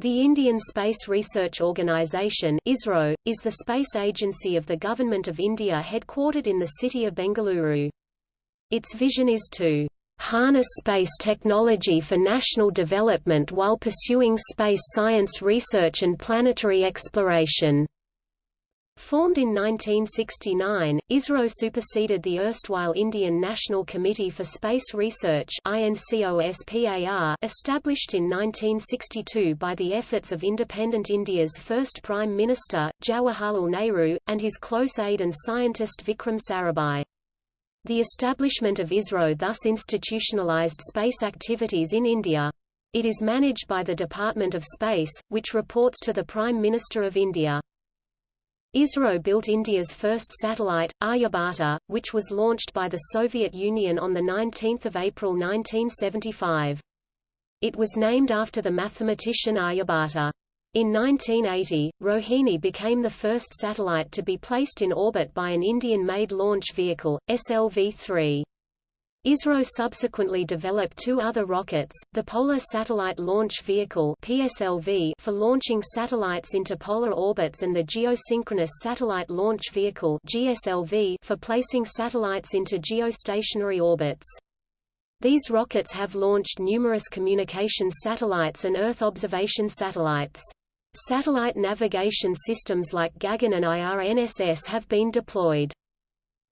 The Indian Space Research Organisation ISRO, is the space agency of the Government of India headquartered in the city of Bengaluru. Its vision is to harness space technology for national development while pursuing space science research and planetary exploration. Formed in 1969, ISRO superseded the erstwhile Indian National Committee for Space Research established in 1962 by the efforts of independent India's first Prime Minister, Jawaharlal Nehru, and his close aide and scientist Vikram Sarabhai. The establishment of ISRO thus institutionalized space activities in India. It is managed by the Department of Space, which reports to the Prime Minister of India. ISRO built India's first satellite, Aryabhata, which was launched by the Soviet Union on 19 April 1975. It was named after the mathematician Aryabhata. In 1980, Rohini became the first satellite to be placed in orbit by an Indian-made launch vehicle, SLV-3. ISRO subsequently developed two other rockets, the Polar Satellite Launch Vehicle PSLV for launching satellites into polar orbits and the Geosynchronous Satellite Launch Vehicle GSLV for placing satellites into geostationary orbits. These rockets have launched numerous communications satellites and Earth observation satellites. Satellite navigation systems like Gagan and IRNSS have been deployed.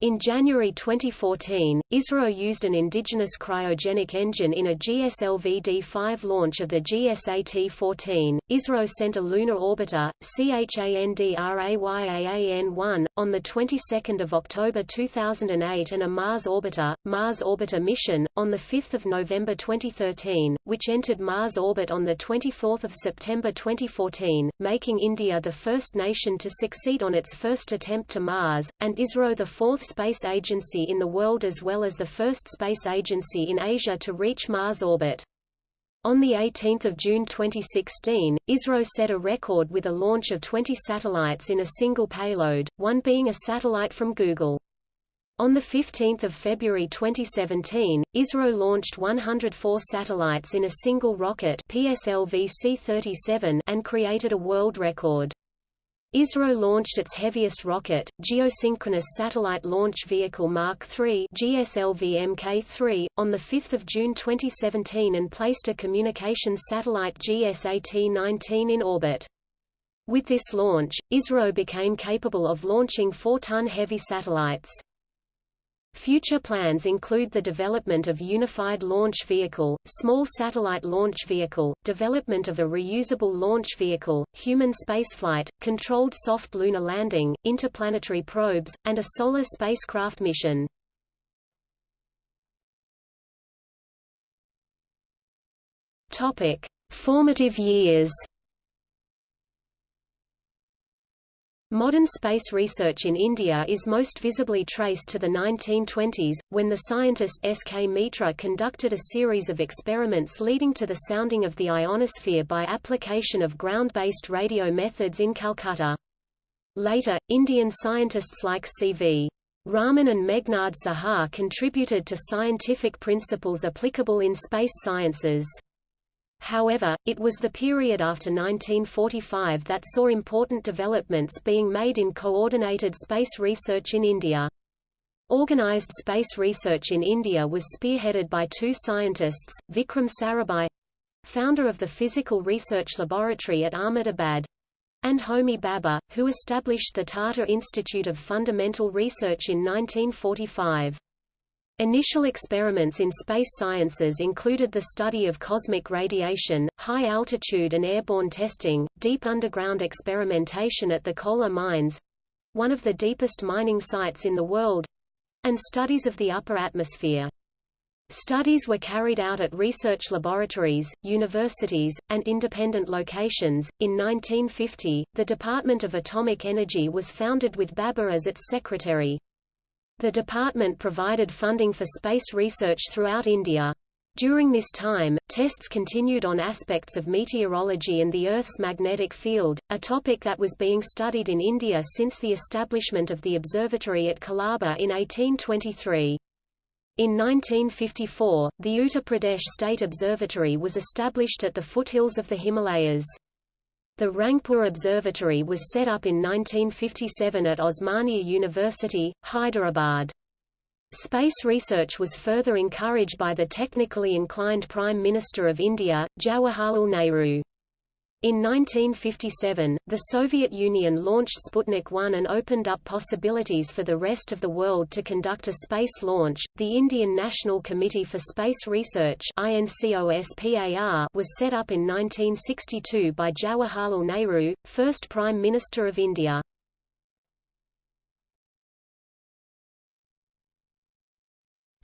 In January 2014, ISRO used an indigenous cryogenic engine in a GSLV-D5 launch of the GSAT-14. ISRO sent a lunar orbiter, CHANDRAYAAN-1, on the 22nd of October 2008 and a Mars orbiter, Mars Orbiter Mission, on the 5th of November 2013, which entered Mars orbit on the 24th of September 2014, making India the first nation to succeed on its first attempt to Mars, and ISRO the fourth space agency in the world as well as the first space agency in Asia to reach Mars orbit. On 18 June 2016, ISRO set a record with a launch of 20 satellites in a single payload, one being a satellite from Google. On 15 February 2017, ISRO launched 104 satellites in a single rocket PSLV C-37 and created a world record. ISRO launched its heaviest rocket, Geosynchronous Satellite Launch Vehicle Mark III GSLV Mk3, on 5 June 2017 and placed a communications satellite GSAT-19 in orbit. With this launch, ISRO became capable of launching 4-ton heavy satellites. Future plans include the development of Unified Launch Vehicle, Small Satellite Launch Vehicle, development of a reusable launch vehicle, human spaceflight, controlled soft lunar landing, interplanetary probes, and a solar spacecraft mission. Topic: Formative years. Modern space research in India is most visibly traced to the 1920s, when the scientist S. K. Mitra conducted a series of experiments leading to the sounding of the ionosphere by application of ground-based radio methods in Calcutta. Later, Indian scientists like C.V. Raman and Meghnad Saha contributed to scientific principles applicable in space sciences. However, it was the period after 1945 that saw important developments being made in coordinated space research in India. Organized space research in India was spearheaded by two scientists, Vikram Sarabhai founder of the Physical Research Laboratory at Ahmedabad, and Homi Bhabha, who established the Tata Institute of Fundamental Research in 1945. Initial experiments in space sciences included the study of cosmic radiation, high-altitude and airborne testing, deep underground experimentation at the Kolar mines—one of the deepest mining sites in the world—and studies of the upper atmosphere. Studies were carried out at research laboratories, universities, and independent locations. In 1950, the Department of Atomic Energy was founded with Bhabha as its secretary. The department provided funding for space research throughout India. During this time, tests continued on aspects of meteorology and the Earth's magnetic field, a topic that was being studied in India since the establishment of the observatory at Colaba in 1823. In 1954, the Uttar Pradesh State Observatory was established at the foothills of the Himalayas. The Rangpur Observatory was set up in 1957 at Osmania University, Hyderabad. Space research was further encouraged by the technically inclined Prime Minister of India, Jawaharlal Nehru. In 1957, the Soviet Union launched Sputnik 1 and opened up possibilities for the rest of the world to conduct a space launch. The Indian National Committee for Space Research (INCOSPAR) was set up in 1962 by Jawaharlal Nehru, first Prime Minister of India.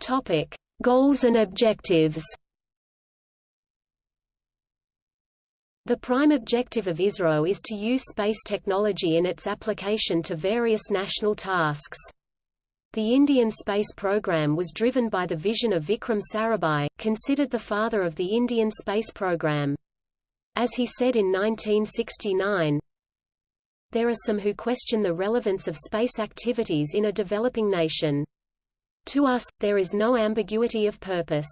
Topic: Goals and objectives. The prime objective of ISRO is to use space technology in its application to various national tasks. The Indian space program was driven by the vision of Vikram Sarabhai, considered the father of the Indian space program. As he said in 1969, there are some who question the relevance of space activities in a developing nation. To us, there is no ambiguity of purpose.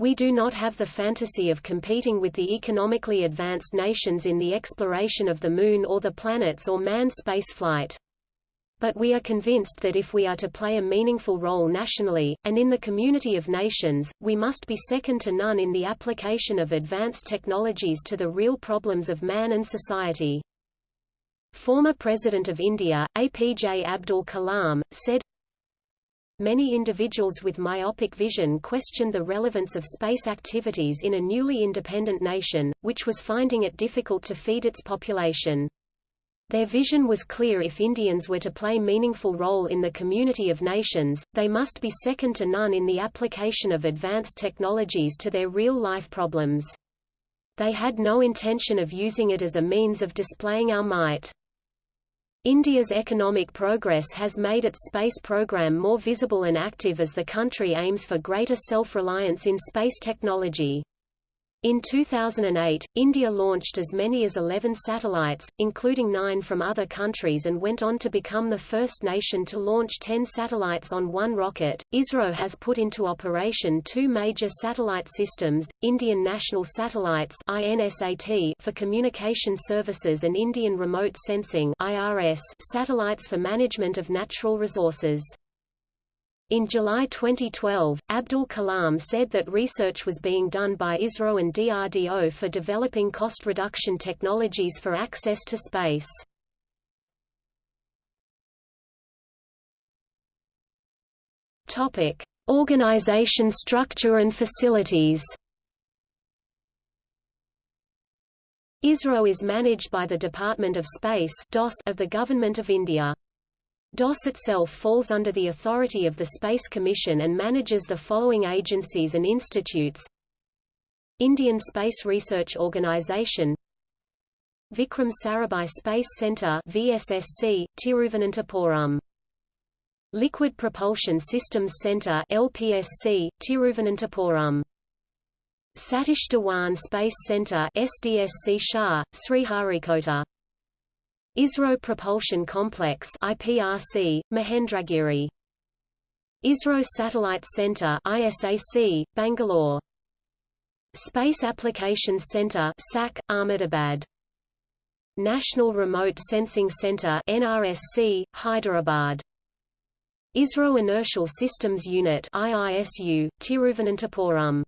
We do not have the fantasy of competing with the economically advanced nations in the exploration of the Moon or the planets or manned spaceflight. But we are convinced that if we are to play a meaningful role nationally, and in the community of nations, we must be second to none in the application of advanced technologies to the real problems of man and society. Former President of India, APJ Abdul Kalam, said, Many individuals with myopic vision questioned the relevance of space activities in a newly independent nation, which was finding it difficult to feed its population. Their vision was clear if Indians were to play meaningful role in the community of nations, they must be second to none in the application of advanced technologies to their real-life problems. They had no intention of using it as a means of displaying our might. India's economic progress has made its space program more visible and active as the country aims for greater self-reliance in space technology. In 2008, India launched as many as 11 satellites, including nine from other countries and went on to become the first nation to launch 10 satellites on one rocket. ISRO has put into operation two major satellite systems, Indian National Satellites for communication services and Indian Remote Sensing satellites for management of natural resources. In July 2012, Abdul Kalam said that research was being done by ISRO and DRDO for developing cost reduction technologies for access to space. Topic: Organization structure and facilities. ISRO is managed by the Department of Space of the Government of India. DOS itself falls under the authority of the Space Commission and manages the following agencies and institutes. Indian Space Research Organisation Vikram Sarabhai Space Centre VSSC, Tiruvananthapuram. Liquid Propulsion Systems Centre LPSC, Tiruvananthapuram. Satish Dhawan Space Centre SDSC SHAR, Sriharikota ISRO Propulsion Complex IPRC, Mahendragiri. ISRO Satellite Center ISAC, Bangalore. Space Applications Center SAC, Ahmedabad. National Remote Sensing Center NRSC, Hyderabad. ISRO Inertial Systems Unit IISU, Tiruvananthapuram.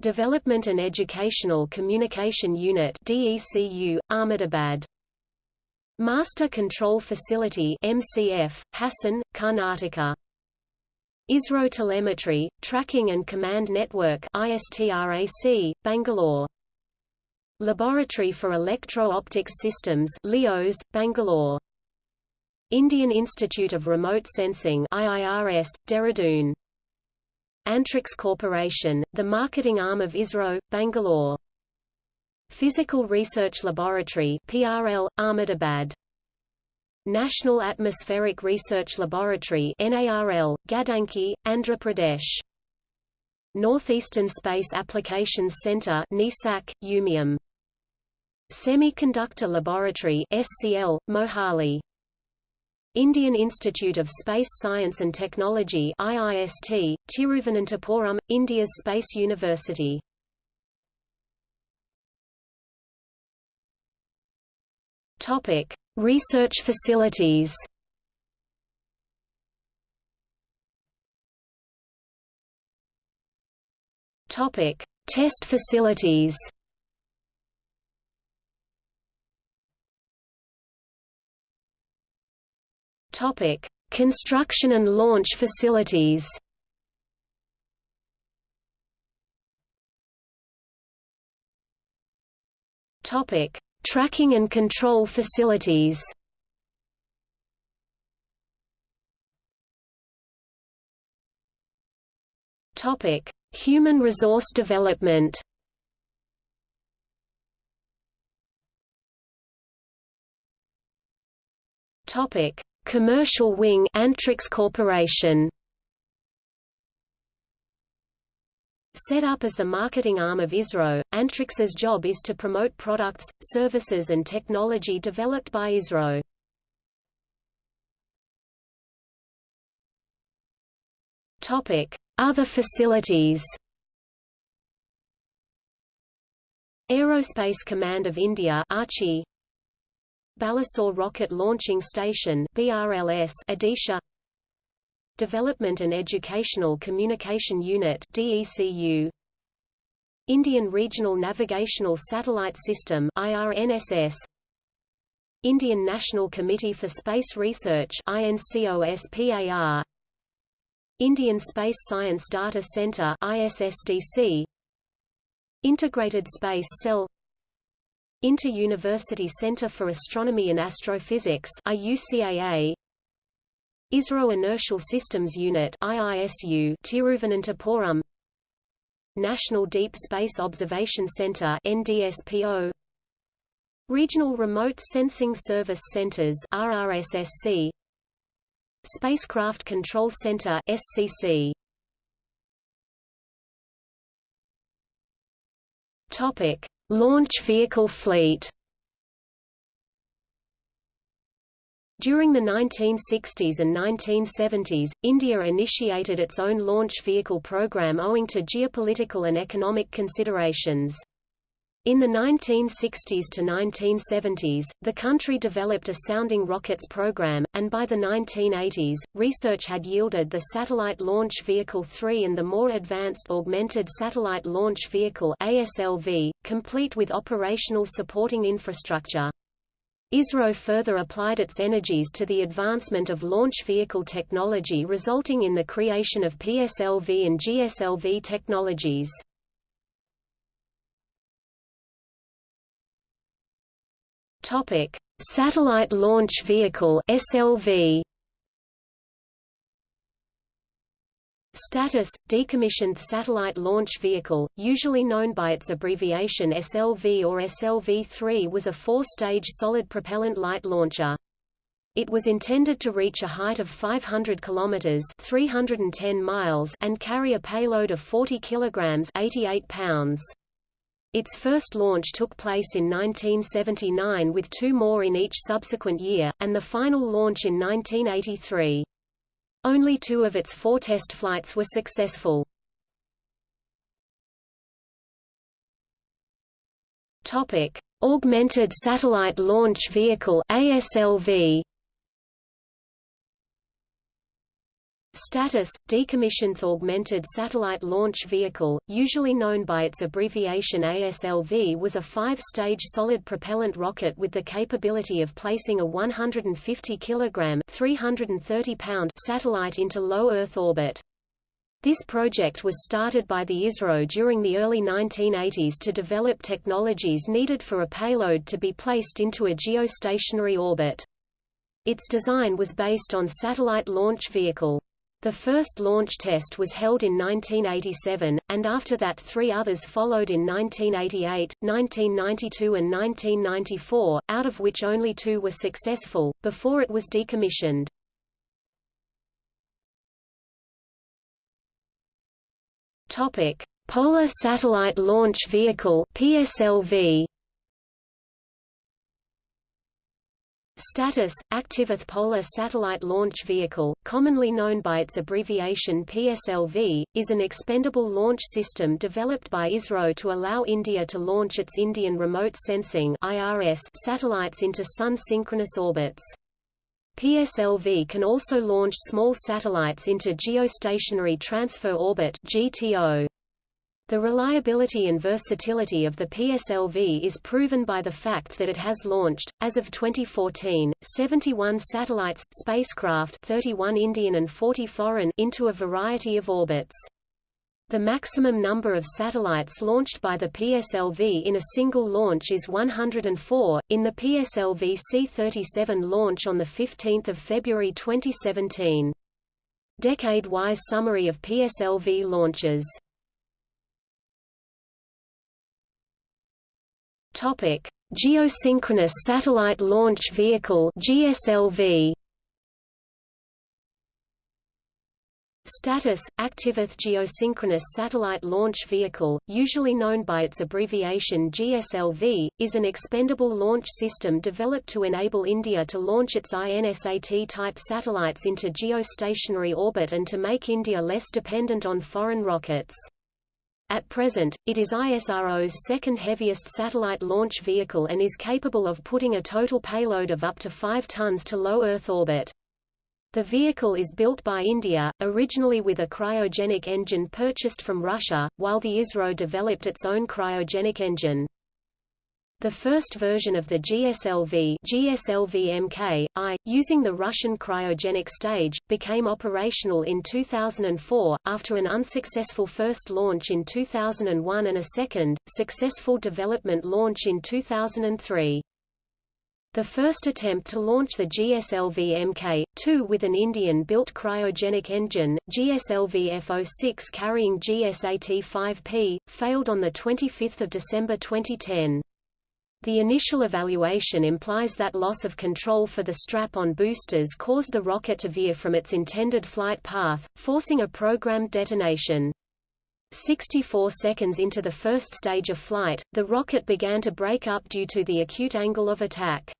Development and Educational Communication Unit DECU, Ahmedabad Master Control Facility MCF, Hassan, Karnataka. ISRO Telemetry, Tracking and Command Network ISTRAC, Bangalore. Laboratory for Electro-Optics Systems LEOS, Bangalore. Indian Institute of Remote Sensing IIRS, Dehradun. Antrix Corporation, the marketing arm of ISRO, Bangalore. Physical Research Laboratory PRL, Ahmedabad. National Atmospheric Research Laboratory NARL, Gadanki, Andhra Pradesh. Northeastern Space Applications Center NISAC, Umiam. Semiconductor Laboratory SCL, Mohali. Indian Institute of Space Science and Technology IIST, Tiruvananthapuram, India's Space University Topic: Research facilities. Topic: Test facilities. Topic: Construction and launch facilities. Topic: Tracking and control facilities. Topic: Human resource development. Topic: Commercial wing Antrix Corporation. Set up as the marketing arm of ISRO, Antrix's job is to promote products, services and technology developed by ISRO. Other facilities. Aerospace Command of India Archi Balasore Rocket Launching Station BRLS Odisha Development and Educational Communication Unit DECU Indian Regional Navigational Satellite System IRNSS Indian National Committee for Space Research INCOSPAR Indian Space Science Data Center ISSDC Integrated Space Cell. Inter-University Center for Astronomy and Astrophysics IUCAA ISRO Inertial Systems Unit IISU Tiruvananthapuram. National Deep Space Observation Center NDSPO Regional Remote Sensing Service Centers RRSSC Spacecraft Control Center SCC Topic Launch vehicle fleet During the 1960s and 1970s, India initiated its own launch vehicle program owing to geopolitical and economic considerations. In the 1960s to 1970s, the country developed a sounding rockets program, and by the 1980s, research had yielded the Satellite Launch Vehicle 3 and the more advanced Augmented Satellite Launch Vehicle ASLV, complete with operational supporting infrastructure. ISRO further applied its energies to the advancement of launch vehicle technology resulting in the creation of PSLV and GSLV technologies. Topic: Satellite Launch Vehicle (SLV). Status – Decommissioned Satellite Launch Vehicle, usually known by its abbreviation SLV or SLV-3 was a four-stage solid propellant light launcher. It was intended to reach a height of 500 kilometers (310 miles) and carry a payload of 40 kilograms (88 pounds). Its first launch took place in 1979 with two more in each subsequent year, and the final launch in 1983. Only two of its four test flights were successful. Topic: Augmented Satellite Launch Vehicle (ASLV). Status – Decommissioned Augmented Satellite Launch Vehicle, usually known by its abbreviation ASLV was a five-stage solid propellant rocket with the capability of placing a 150 kg 330 pound satellite into low Earth orbit. This project was started by the ISRO during the early 1980s to develop technologies needed for a payload to be placed into a geostationary orbit. Its design was based on Satellite Launch Vehicle. The first launch test was held in 1987, and after that three others followed in 1988, 1992 and 1994, out of which only two were successful, before it was decommissioned. Polar Satellite Launch Vehicle PSLV Status – Active Polar Satellite Launch Vehicle, commonly known by its abbreviation PSLV, is an expendable launch system developed by ISRO to allow India to launch its Indian Remote Sensing satellites into Sun-synchronous orbits. PSLV can also launch small satellites into Geostationary Transfer Orbit GTO. The reliability and versatility of the PSLV is proven by the fact that it has launched, as of 2014, 71 satellites, spacecraft 31 Indian and 40 foreign into a variety of orbits. The maximum number of satellites launched by the PSLV in a single launch is 104, in the PSLV C-37 launch on 15 February 2017. Decade-wise summary of PSLV launches Topic: Geosynchronous Satellite Launch Vehicle (GSLV). Status – Active Geosynchronous Satellite Launch Vehicle, usually known by its abbreviation GSLV, is an expendable launch system developed to enable India to launch its INSAT-type satellites into geostationary orbit and to make India less dependent on foreign rockets. At present, it is ISRO's second heaviest satellite launch vehicle and is capable of putting a total payload of up to 5 tons to low Earth orbit. The vehicle is built by India, originally with a cryogenic engine purchased from Russia, while the ISRO developed its own cryogenic engine. The first version of the GSLV, GSLV-MK, I, using the Russian cryogenic stage, became operational in 2004, after an unsuccessful first launch in 2001 and a second, successful development launch in 2003. The first attempt to launch the GSLV Mk2 with an Indian-built cryogenic engine, GSLV F06 carrying GSAT-5P, failed on 25 December 2010. The initial evaluation implies that loss of control for the strap-on boosters caused the rocket to veer from its intended flight path, forcing a programmed detonation. 64 seconds into the first stage of flight, the rocket began to break up due to the acute angle of attack.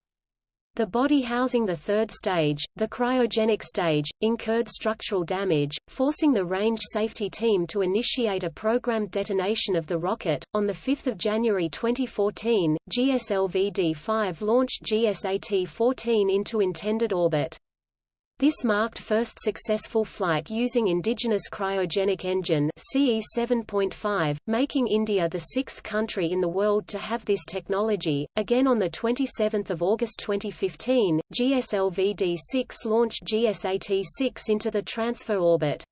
The body housing the third stage, the cryogenic stage, incurred structural damage, forcing the range safety team to initiate a programmed detonation of the rocket. On 5 January 2014, GSLV-D5 launched GSAT-14 into intended orbit. This marked first successful flight using indigenous cryogenic engine CE 7.5, making India the sixth country in the world to have this technology. Again on the 27th of August 2015, GSLV-D6 launched GSAT-6 into the transfer orbit.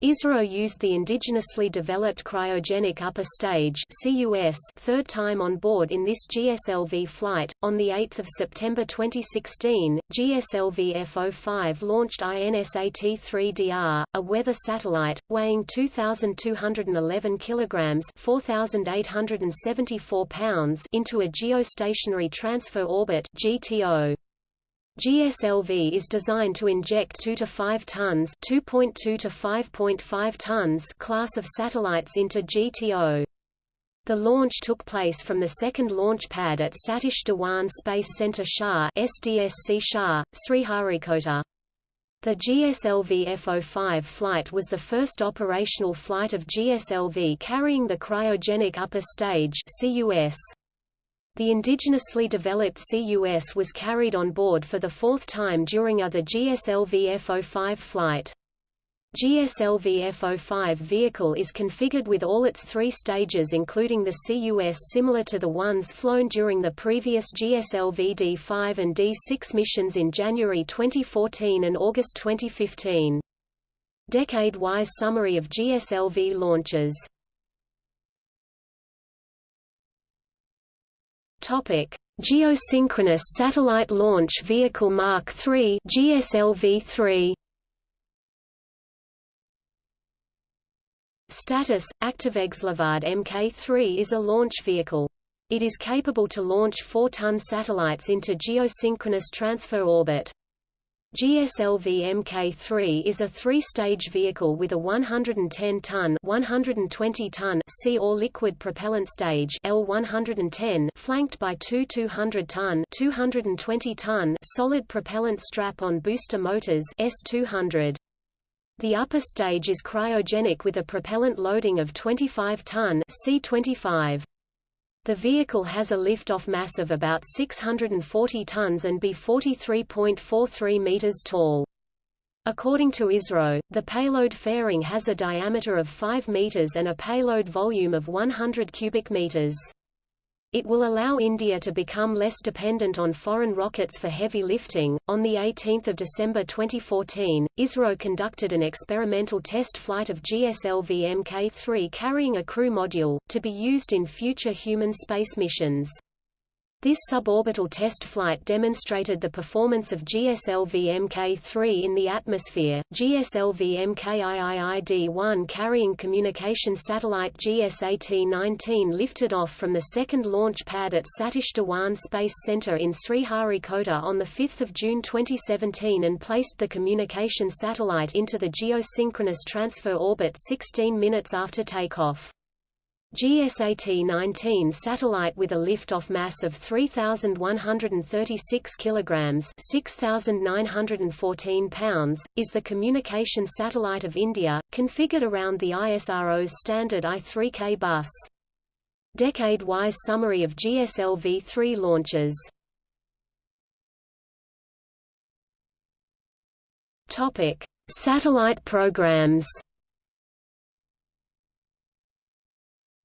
ISRO used the indigenously developed cryogenic upper stage CUS third time on board in this GSLV flight. On 8 September 2016, GSLV F-05 launched INSAT-3DR, a weather satellite, weighing 2,211 kilograms 4,874 pounds into a geostationary transfer orbit GTO. GSLV is designed to inject 2 to 5 tons, 2.2 to 5.5 tons class of satellites into GTO. The launch took place from the second launch pad at Satish Dhawan Space Center SHAR SDSC SHAR, Sriharikota. The GSLV F-05 flight was the first operational flight of GSLV carrying the cryogenic upper stage CUS. The indigenously developed CUS was carried on board for the fourth time during other GSLV F-05 flight. GSLV F-05 vehicle is configured with all its three stages including the CUS similar to the ones flown during the previous GSLV D5 and D6 missions in January 2014 and August 2015. Decade-wise summary of GSLV launches Topic: Geosynchronous Satellite Launch Vehicle Mark III (GSLV-3). Status: Active GSLV Mk3 is a launch vehicle. It is capable to launch 4-ton satellites into geosynchronous transfer orbit. GSLV Mk3 is a three-stage vehicle with a 110-ton (120-ton) sea or liquid propellant stage L110 flanked by two 200-ton (220-ton) solid propellant strap-on booster motors S200. The upper stage is cryogenic with a propellant loading of 25-ton C25. The vehicle has a lift-off mass of about 640 tons and be 43.43 meters tall. According to ISRO, the payload fairing has a diameter of 5 meters and a payload volume of 100 cubic meters. It will allow India to become less dependent on foreign rockets for heavy lifting. On the 18th of December 2014, ISRO conducted an experimental test flight of GSLV Mk3 carrying a crew module to be used in future human space missions. This suborbital test flight demonstrated the performance of GSLV Mk3 in the atmosphere. GSLV MKIIID-1 carrying communication satellite GSAT-19 lifted off from the second launch pad at Satish Dhawan Space Center in Sriharikota on 5 June 2017 and placed the communication satellite into the geosynchronous transfer orbit 16 minutes after takeoff. GSAT-19 satellite with a liftoff mass of 3,136 kilograms (6,914 pounds) is the communication satellite of India, configured around the ISRO's standard I-3K bus. Decade-wise summary of GSLV-3 launches. Satellite programs.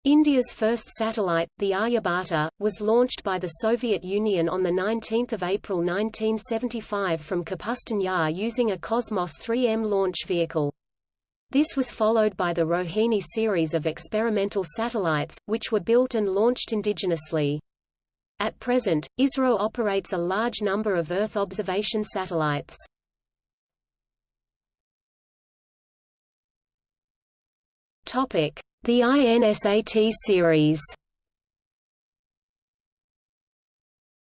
India's first satellite, the Aryabhata, was launched by the Soviet Union on 19 April 1975 from Kapustin Yar using a Cosmos 3M launch vehicle. This was followed by the Rohini series of experimental satellites, which were built and launched indigenously. At present, ISRO operates a large number of Earth observation satellites. Topic: the INSAT series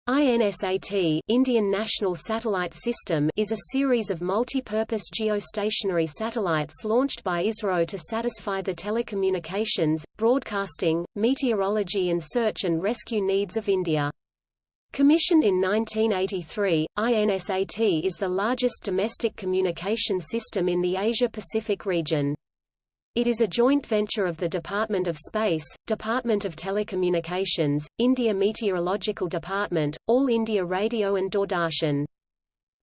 INSAT Indian National Satellite System is a series of multi-purpose geostationary satellites launched by ISRO to satisfy the telecommunications, broadcasting, meteorology and search and rescue needs of India. Commissioned in 1983, INSAT is the largest domestic communication system in the Asia-Pacific region. It is a joint venture of the Department of Space, Department of Telecommunications, India Meteorological Department, All India Radio and Doordarshan.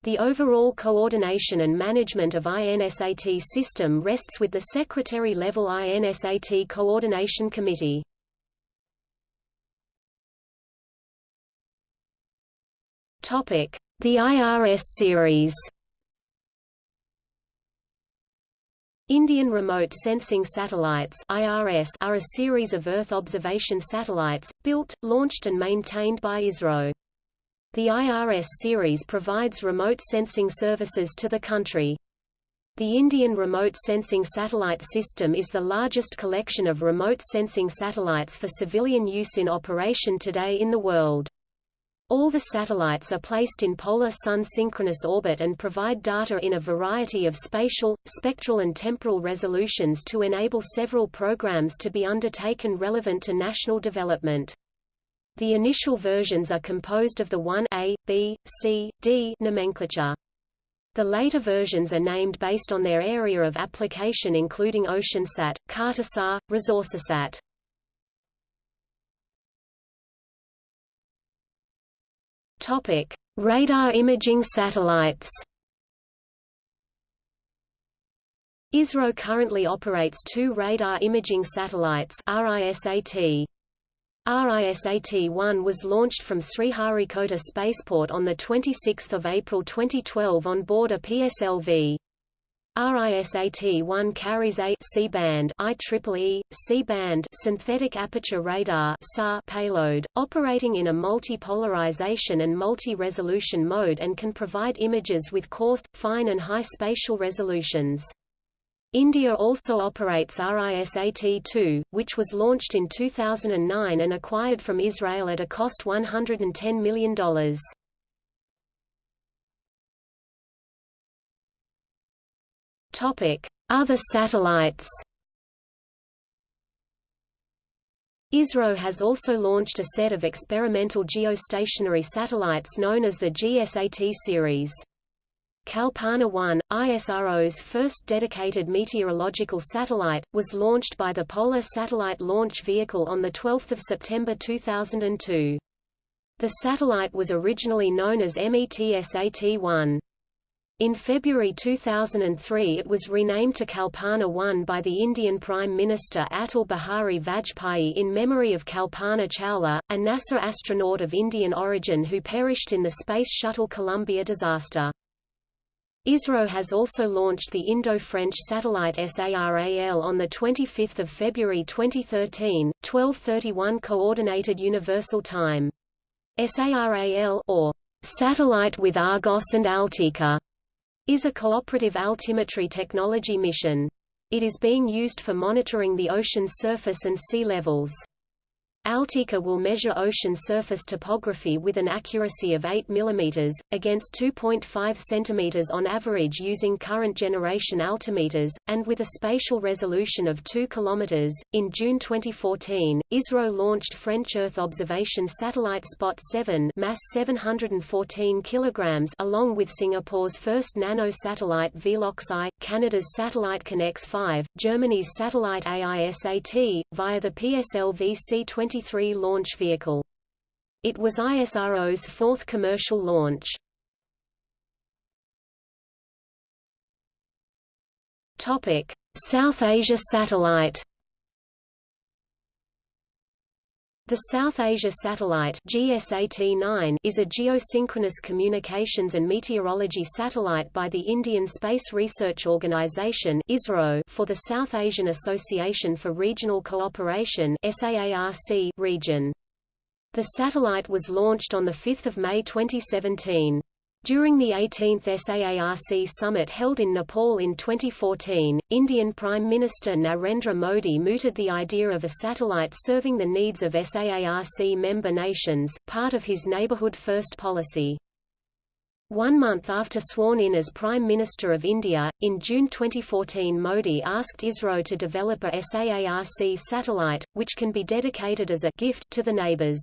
The overall coordination and management of INSAT system rests with the Secretary-level INSAT Coordination Committee. The IRS series Indian Remote Sensing Satellites IRS are a series of Earth observation satellites, built, launched and maintained by ISRO. The IRS series provides remote sensing services to the country. The Indian Remote Sensing Satellite System is the largest collection of remote sensing satellites for civilian use in operation today in the world. All the satellites are placed in polar sun synchronous orbit and provide data in a variety of spatial, spectral and temporal resolutions to enable several programs to be undertaken relevant to national development. The initial versions are composed of the 1A, B, C, D nomenclature. The later versions are named based on their area of application including OceanSat, Cartosat, ResourceSat. Topic: Radar imaging satellites. ISRO currently operates two radar imaging satellites RISAT. RISAT-1 was launched from Sriharikota Spaceport on 26 April 2012 on board a PSLV. RISAT-1 carries a C-band IEEE, C-band synthetic aperture radar SAR payload, operating in a multi-polarization and multi-resolution mode and can provide images with coarse, fine and high spatial resolutions. India also operates RISAT-2, which was launched in 2009 and acquired from Israel at a cost $110 million. Other satellites ISRO has also launched a set of experimental geostationary satellites known as the GSAT series. Kalpana 1, ISRO's first dedicated meteorological satellite, was launched by the Polar Satellite Launch Vehicle on 12 September 2002. The satellite was originally known as METSAT-1. In February 2003 it was renamed to Kalpana 1 by the Indian Prime Minister Atal Bihari Vajpayee in memory of Kalpana Chawla, a NASA astronaut of Indian origin who perished in the Space Shuttle Columbia disaster. ISRO has also launched the Indo-French satellite SARAL on 25 February 2013, 1231 Coordinated Universal Time. SARAL or Satellite with Argos and AltiKa is a cooperative altimetry technology mission. It is being used for monitoring the ocean's surface and sea levels. AltiKa will measure ocean surface topography with an accuracy of 8 mm, against 2.5 cm on average using current generation altimeters, and with a spatial resolution of 2 km. In June 2014, ISRO launched French Earth observation satellite Spot 7 mass 714 kg along with Singapore's first nano-satellite Velox-I, Canada's satellite CanX-5, Germany's satellite AISAT, via the PSLV C-20 23 launch vehicle. It was ISRO's fourth commercial launch. Topic: South Asia Satellite The South Asia Satellite GSAT-9 is a geosynchronous communications and meteorology satellite by the Indian Space Research Organisation (ISRO) for the South Asian Association for Regional Cooperation (SAARC) region. The satellite was launched on 5 May 2017. During the 18th SAARC summit held in Nepal in 2014, Indian Prime Minister Narendra Modi mooted the idea of a satellite serving the needs of SAARC member nations, part of his Neighbourhood First policy. One month after sworn in as Prime Minister of India, in June 2014 Modi asked ISRO to develop a SAARC satellite, which can be dedicated as a gift to the neighbours.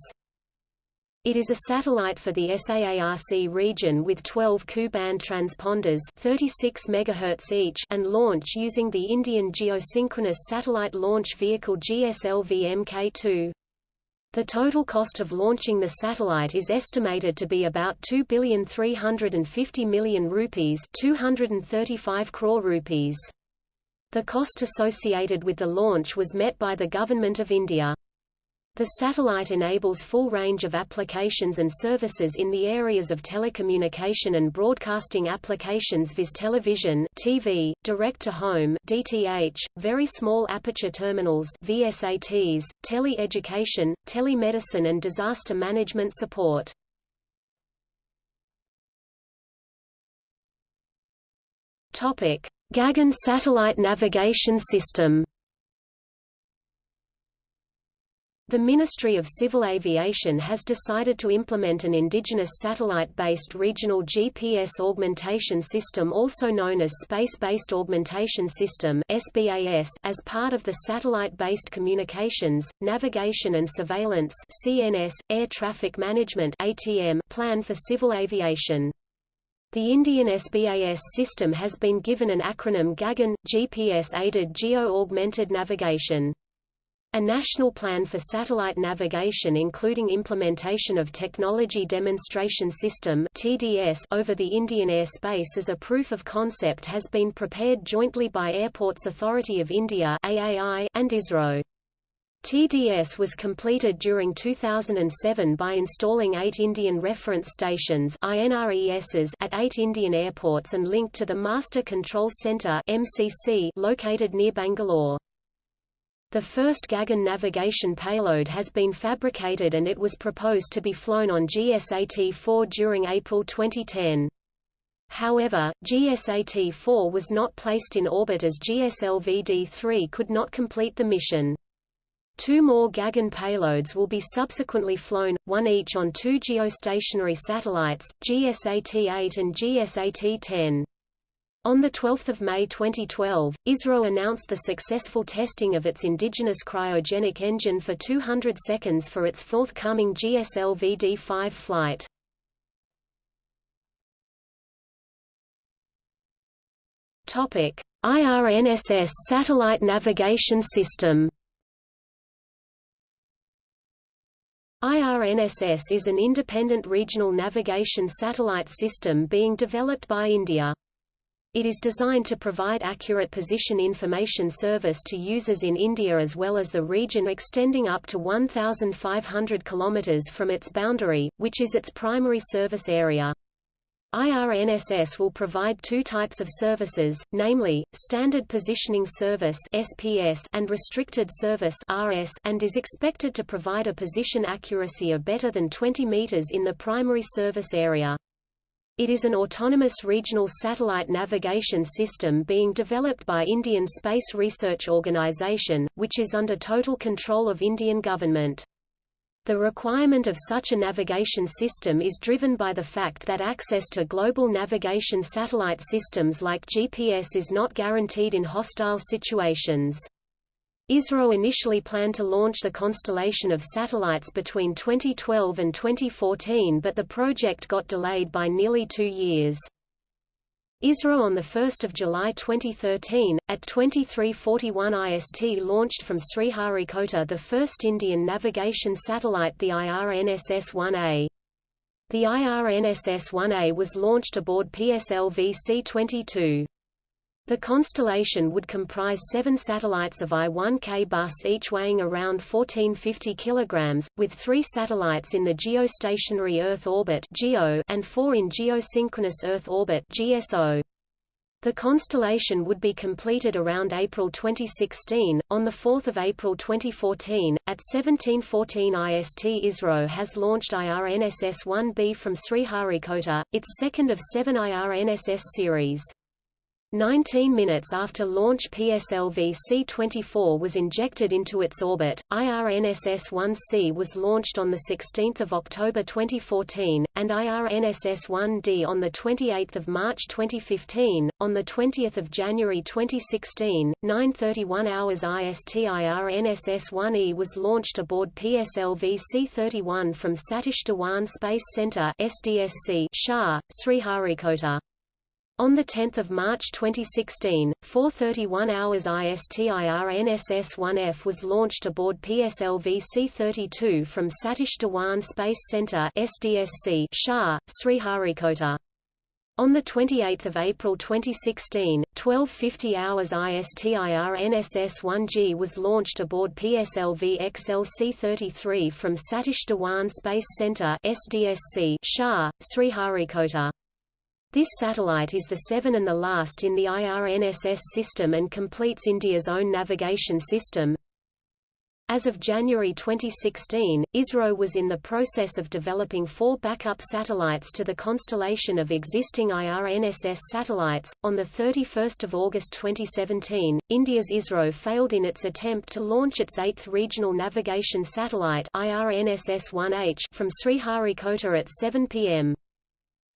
It is a satellite for the SAARC region with 12 Ku-band transponders 36 MHz each and launch using the Indian Geosynchronous Satellite Launch Vehicle GSLV Mk2. The total cost of launching the satellite is estimated to be about 2,350 million rupees 235 crore rupees. The cost associated with the launch was met by the Government of India. The satellite enables full range of applications and services in the areas of telecommunication and broadcasting applications viz television, TV, direct-to-home DTH, very small aperture terminals VSATs, tele-education, telemedicine and disaster management support. Gagan satellite navigation system The Ministry of Civil Aviation has decided to implement an indigenous satellite-based regional GPS augmentation system also known as Space-Based Augmentation System (SBAS) as part of the Satellite-Based Communications, Navigation and Surveillance (CNS) Air Traffic Management (ATM) plan for civil aviation. The Indian SBAS system has been given an acronym GAGAN, GPS-aided Geo-Augmented Navigation. A national plan for satellite navigation including implementation of Technology Demonstration System (TDS) over the Indian airspace as a proof of concept has been prepared jointly by Airports Authority of India (AAI) and ISRO. TDS was completed during 2007 by installing eight Indian Reference Stations at eight Indian airports and linked to the Master Control Centre located near Bangalore. The first Gagan navigation payload has been fabricated and it was proposed to be flown on GSAT-4 during April 2010. However, GSAT-4 was not placed in orbit as GSLV-D3 could not complete the mission. Two more Gagan payloads will be subsequently flown, one each on two geostationary satellites, GSAT-8 and GSAT-10. On 12 May 2012, ISRO announced the successful testing of its indigenous cryogenic engine for 200 seconds for its forthcoming GSLV-D5 flight. Topic: IRNSS Satellite Navigation System. IRNSS is an independent regional navigation satellite system being developed by India. It is designed to provide accurate position information service to users in India as well as the region extending up to 1,500 km from its boundary, which is its primary service area. IRNSS will provide two types of services, namely, Standard Positioning Service SPS and Restricted Service RS, and is expected to provide a position accuracy of better than 20 meters in the primary service area. It is an autonomous regional satellite navigation system being developed by Indian Space Research Organisation, which is under total control of Indian government. The requirement of such a navigation system is driven by the fact that access to global navigation satellite systems like GPS is not guaranteed in hostile situations. ISRO initially planned to launch the constellation of satellites between 2012 and 2014 but the project got delayed by nearly two years. ISRO on 1 July 2013, at 2341 IST launched from Sriharikota the first Indian navigation satellite the IRNSS-1A. The IRNSS-1A was launched aboard PSLV C-22. The constellation would comprise seven satellites of I-1K bus each weighing around 1450 kg, with three satellites in the geostationary Earth orbit and four in geosynchronous Earth orbit. The constellation would be completed around April 2016. On 4 April 2014, at 1714 IST ISRO has launched IRNSS-1B from Sriharikota, its second of seven IRNSS series. 19 minutes after launch PSLV C-24 was injected into its orbit, IRNSS-1C was launched on 16 October 2014, and IRNSS-1D on 28 March 2015. On 20 January 2016, 9.31 hours IST IRNSS-1E was launched aboard PSLV C-31 from Satish Dhawan Space Center SDSC SHAR, Sriharikota. On 10 March 2016, 4.31 hours ISTIRNSS-1F was launched aboard PSLV C-32 from Satish Dhawan Space Center SDSC SHAR, Sriharikota. On 28 April 2016, 12.50 hours ISTIRNSS-1G was launched aboard PSLV XLC-33 from Satish Dhawan Space Center SDSC SHAR, Sriharikota. This satellite is the seven and the last in the IRNSS system and completes India's own navigation system. As of January 2016, ISRO was in the process of developing four backup satellites to the constellation of existing IRNSS satellites. On 31 August 2017, India's ISRO failed in its attempt to launch its eighth regional navigation satellite IRNSS-1H from Sriharikota at 7 p.m.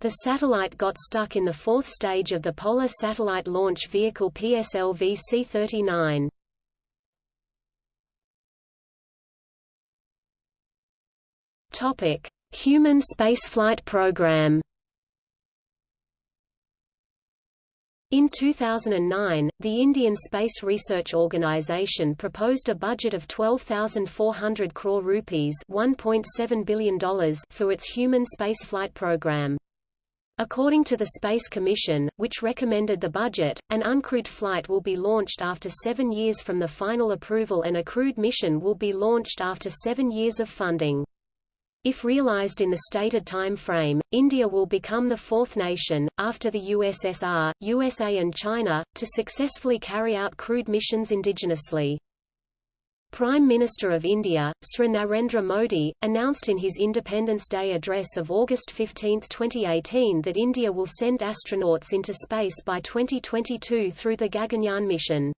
The satellite got stuck in the fourth stage of the Polar Satellite Launch Vehicle PSLV C-39. Topic: Human Spaceflight Program. In 2009, the Indian Space Research Organisation proposed a budget of 12,400 crore rupees $1.7 billion for its human spaceflight program. According to the Space Commission, which recommended the budget, an uncrewed flight will be launched after seven years from the final approval and a crewed mission will be launched after seven years of funding. If realized in the stated time frame, India will become the fourth nation, after the USSR, USA and China, to successfully carry out crewed missions indigenously. Prime Minister of India, Sri Narendra Modi, announced in his Independence Day address of August 15, 2018 that India will send astronauts into space by 2022 through the Gaganyaan mission.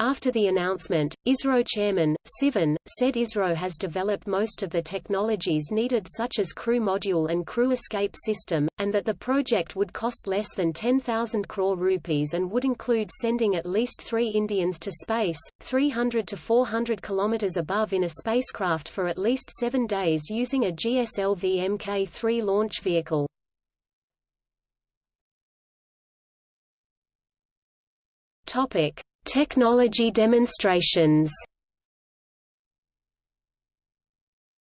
After the announcement, ISRO chairman, Sivan, said ISRO has developed most of the technologies needed such as crew module and crew escape system, and that the project would cost less than 10,000 crore rupees and would include sending at least three Indians to space, 300 to 400 kilometers above in a spacecraft for at least seven days using a GSLV Mk-3 launch vehicle. Topic. Technology demonstrations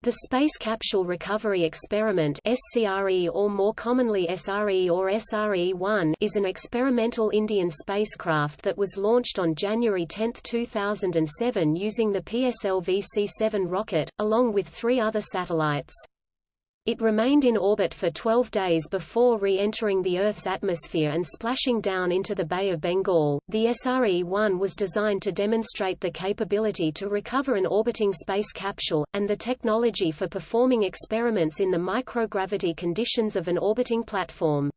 The Space Capsule Recovery Experiment SCRE or more commonly SRE or SRE-1 is an experimental Indian spacecraft that was launched on January 10, 2007 using the PSLV-C7 rocket, along with three other satellites. It remained in orbit for 12 days before re-entering the Earth's atmosphere and splashing down into the Bay of Bengal. The SRE-1 was designed to demonstrate the capability to recover an orbiting space capsule, and the technology for performing experiments in the microgravity conditions of an orbiting platform.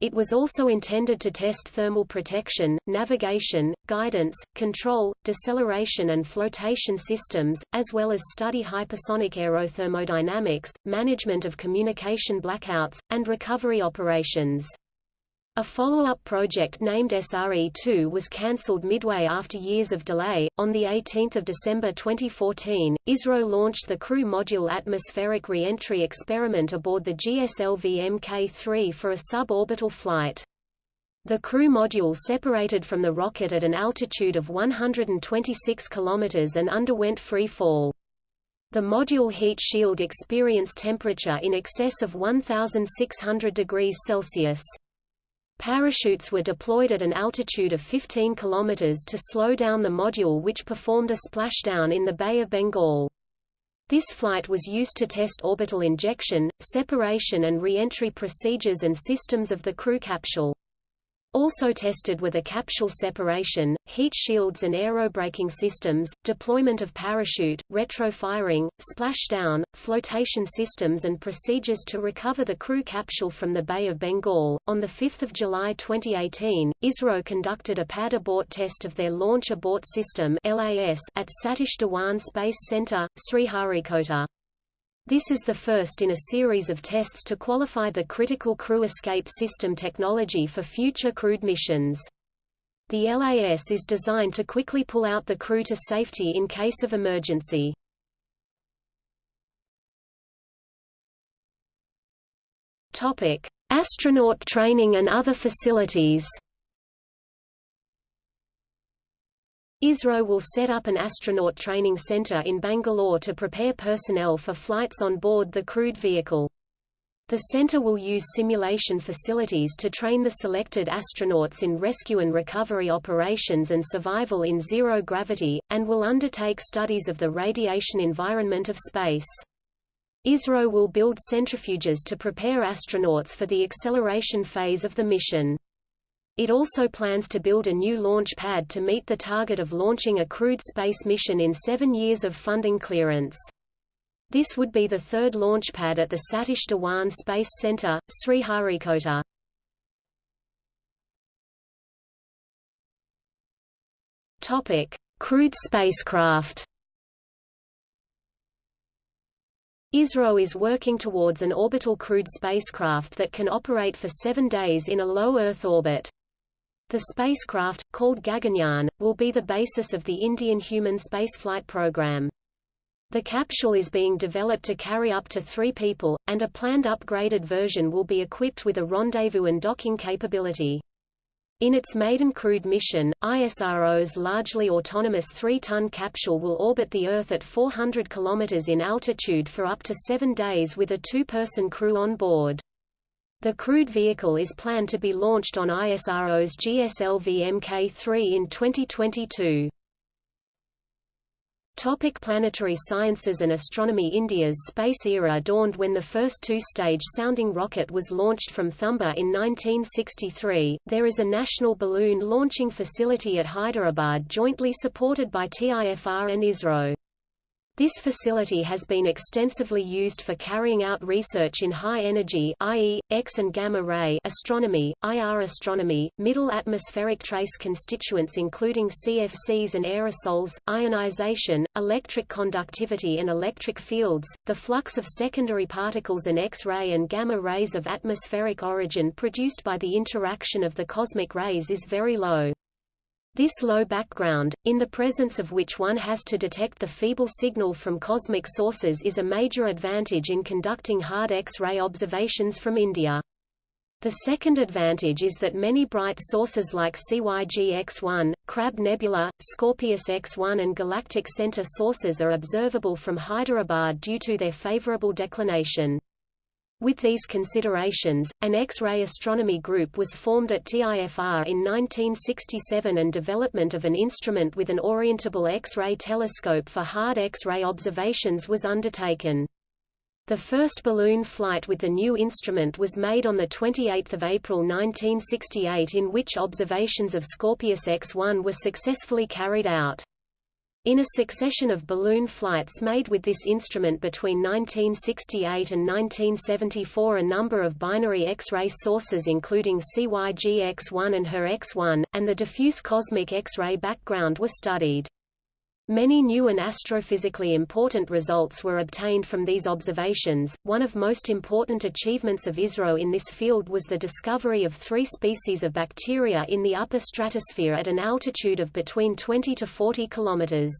It was also intended to test thermal protection, navigation, guidance, control, deceleration and flotation systems, as well as study hypersonic aerothermodynamics, management of communication blackouts, and recovery operations. A follow-up project named SRE-2 was cancelled midway after years of delay. On the 18th of December 2014, ISRO launched the Crew Module atmospheric re-entry experiment aboard the GSLV Mk-3 for a suborbital flight. The crew module separated from the rocket at an altitude of 126 km and underwent free fall. The module heat shield experienced temperature in excess of 1600 degrees Celsius. Parachutes were deployed at an altitude of 15 km to slow down the module which performed a splashdown in the Bay of Bengal. This flight was used to test orbital injection, separation and re-entry procedures and systems of the crew capsule. Also tested were the capsule separation, heat shields and aerobraking systems, deployment of parachute, retrofiring, splashdown, flotation systems and procedures to recover the crew capsule from the Bay of Bengal. On 5 July 2018, ISRO conducted a pad abort test of their Launch Abort System at Satish Dhawan Space Center, Sriharikota. This is the first in a series of tests to qualify the critical crew escape system technology for future crewed missions. The LAS is designed to quickly pull out the crew to safety in case of emergency. Astronaut training and other facilities. ISRO will set up an astronaut training center in Bangalore to prepare personnel for flights on board the crewed vehicle. The center will use simulation facilities to train the selected astronauts in rescue and recovery operations and survival in zero gravity, and will undertake studies of the radiation environment of space. ISRO will build centrifuges to prepare astronauts for the acceleration phase of the mission. It also plans to build a new launch pad to meet the target of launching a crewed space mission in seven years of funding clearance. This would be the third launch pad at the Satish Dhawan Space Center, Sriharikota. Topic: Crewed spacecraft. ISRO is working towards an orbital crewed spacecraft that can operate for seven days in a low Earth orbit. The spacecraft, called Gaganyaan, will be the basis of the Indian human spaceflight program. The capsule is being developed to carry up to three people, and a planned upgraded version will be equipped with a rendezvous and docking capability. In its maiden crewed mission, ISRO's largely autonomous 3-ton capsule will orbit the Earth at 400 km in altitude for up to seven days with a two-person crew on board. The crewed vehicle is planned to be launched on ISRO's GSLV Mk3 in 2022. Topic planetary sciences and astronomy India's space era dawned when the first two-stage sounding rocket was launched from Thumba in 1963. There is a national balloon launching facility at Hyderabad jointly supported by TIFR and ISRO. This facility has been extensively used for carrying out research in high-energy i.e., X and gamma-ray astronomy, IR astronomy, middle atmospheric trace constituents including CFCs and aerosols, ionization, electric conductivity and electric fields, the flux of secondary particles and X-ray and gamma rays of atmospheric origin produced by the interaction of the cosmic rays is very low. This low background, in the presence of which one has to detect the feeble signal from cosmic sources is a major advantage in conducting hard X-ray observations from India. The second advantage is that many bright sources like CYG X1, Crab Nebula, Scorpius X1 and Galactic Center sources are observable from Hyderabad due to their favorable declination. With these considerations, an X-ray astronomy group was formed at TIFR in 1967 and development of an instrument with an orientable X-ray telescope for hard X-ray observations was undertaken. The first balloon flight with the new instrument was made on 28 April 1968 in which observations of Scorpius X-1 were successfully carried out. In a succession of balloon flights made with this instrument between 1968 and 1974 a number of binary X-ray sources including CYG X1 and HER X1, and the diffuse cosmic X-ray background were studied. Many new and astrophysically important results were obtained from these observations. One of most important achievements of ISRO in this field was the discovery of three species of bacteria in the upper stratosphere at an altitude of between 20 to 40 kilometers.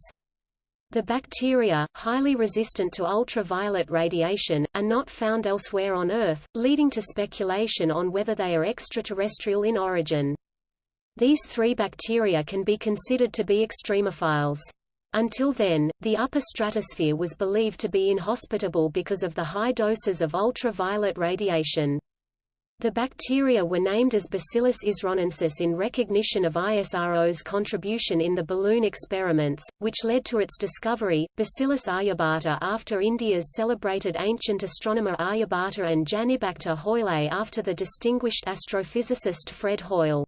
The bacteria, highly resistant to ultraviolet radiation, are not found elsewhere on Earth, leading to speculation on whether they are extraterrestrial in origin. These three bacteria can be considered to be extremophiles. Until then, the upper stratosphere was believed to be inhospitable because of the high doses of ultraviolet radiation. The bacteria were named as Bacillus isronensis in recognition of ISRO's contribution in the balloon experiments, which led to its discovery, Bacillus aryabhata after India's celebrated ancient astronomer Aryabhata and Janibacter Hoyle after the distinguished astrophysicist Fred Hoyle.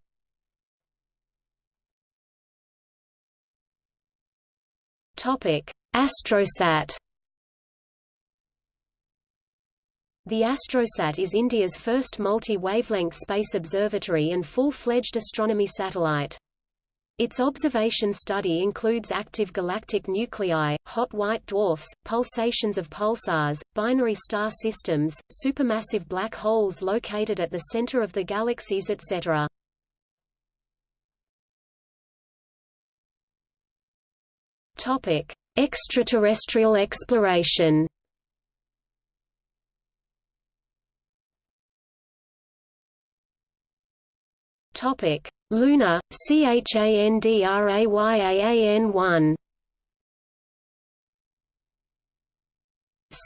Topic: Astrosat. The Astrosat is India's first multi-wavelength space observatory and full-fledged astronomy satellite. Its observation study includes active galactic nuclei, hot white dwarfs, pulsations of pulsars, binary star systems, supermassive black holes located at the center of the galaxies etc. Topic: Extraterrestrial exploration. Topic: Lunar CHANDRAYAAN1.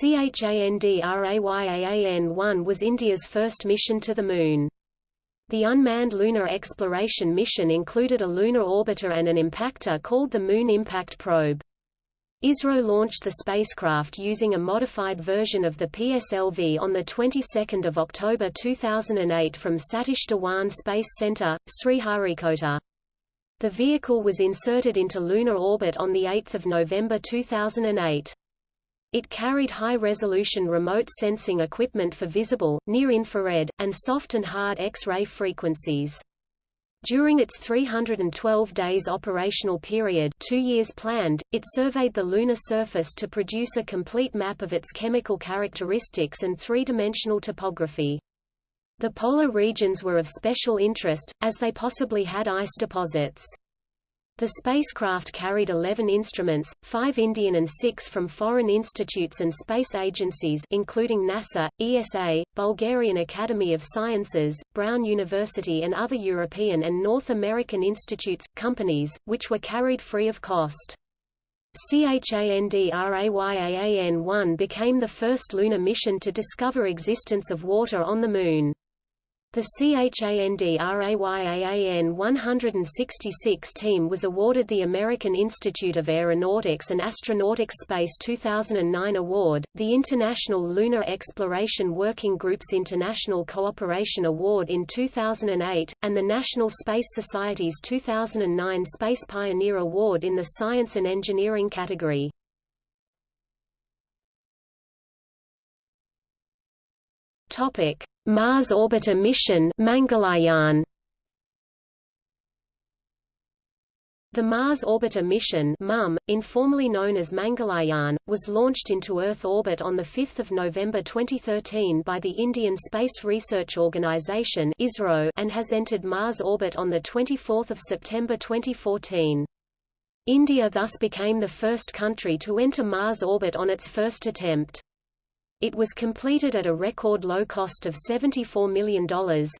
CHANDRAYAAN1 was India's first mission to the Moon. The unmanned lunar exploration mission included a lunar orbiter and an impactor called the Moon Impact Probe. ISRO launched the spacecraft using a modified version of the PSLV on the 22nd of October 2008 from Satish Dhawan Space Center, Sriharikota. The vehicle was inserted into lunar orbit on the 8th of November 2008. It carried high-resolution remote sensing equipment for visible, near-infrared, and soft and hard X-ray frequencies. During its 312 days operational period two years planned, it surveyed the lunar surface to produce a complete map of its chemical characteristics and three-dimensional topography. The polar regions were of special interest, as they possibly had ice deposits. The spacecraft carried 11 instruments, 5 Indian and 6 from foreign institutes and space agencies including NASA, ESA, Bulgarian Academy of Sciences, Brown University and other European and North American institutes, companies, which were carried free of cost. CHANDRAYAAN-1 became the first lunar mission to discover existence of water on the Moon. The CHANDRAYAAN 166 team was awarded the American Institute of Aeronautics and Astronautics Space 2009 Award, the International Lunar Exploration Working Group's International Cooperation Award in 2008, and the National Space Society's 2009 Space Pioneer Award in the Science and Engineering category. Topic. Mars Orbiter Mission Mangalyaan The Mars Orbiter mission MOM, informally known as Mangalyaan, was launched into Earth orbit on 5 November 2013 by the Indian Space Research Organisation and has entered Mars orbit on 24 September 2014. India thus became the first country to enter Mars orbit on its first attempt. It was completed at a record low cost of $74 million.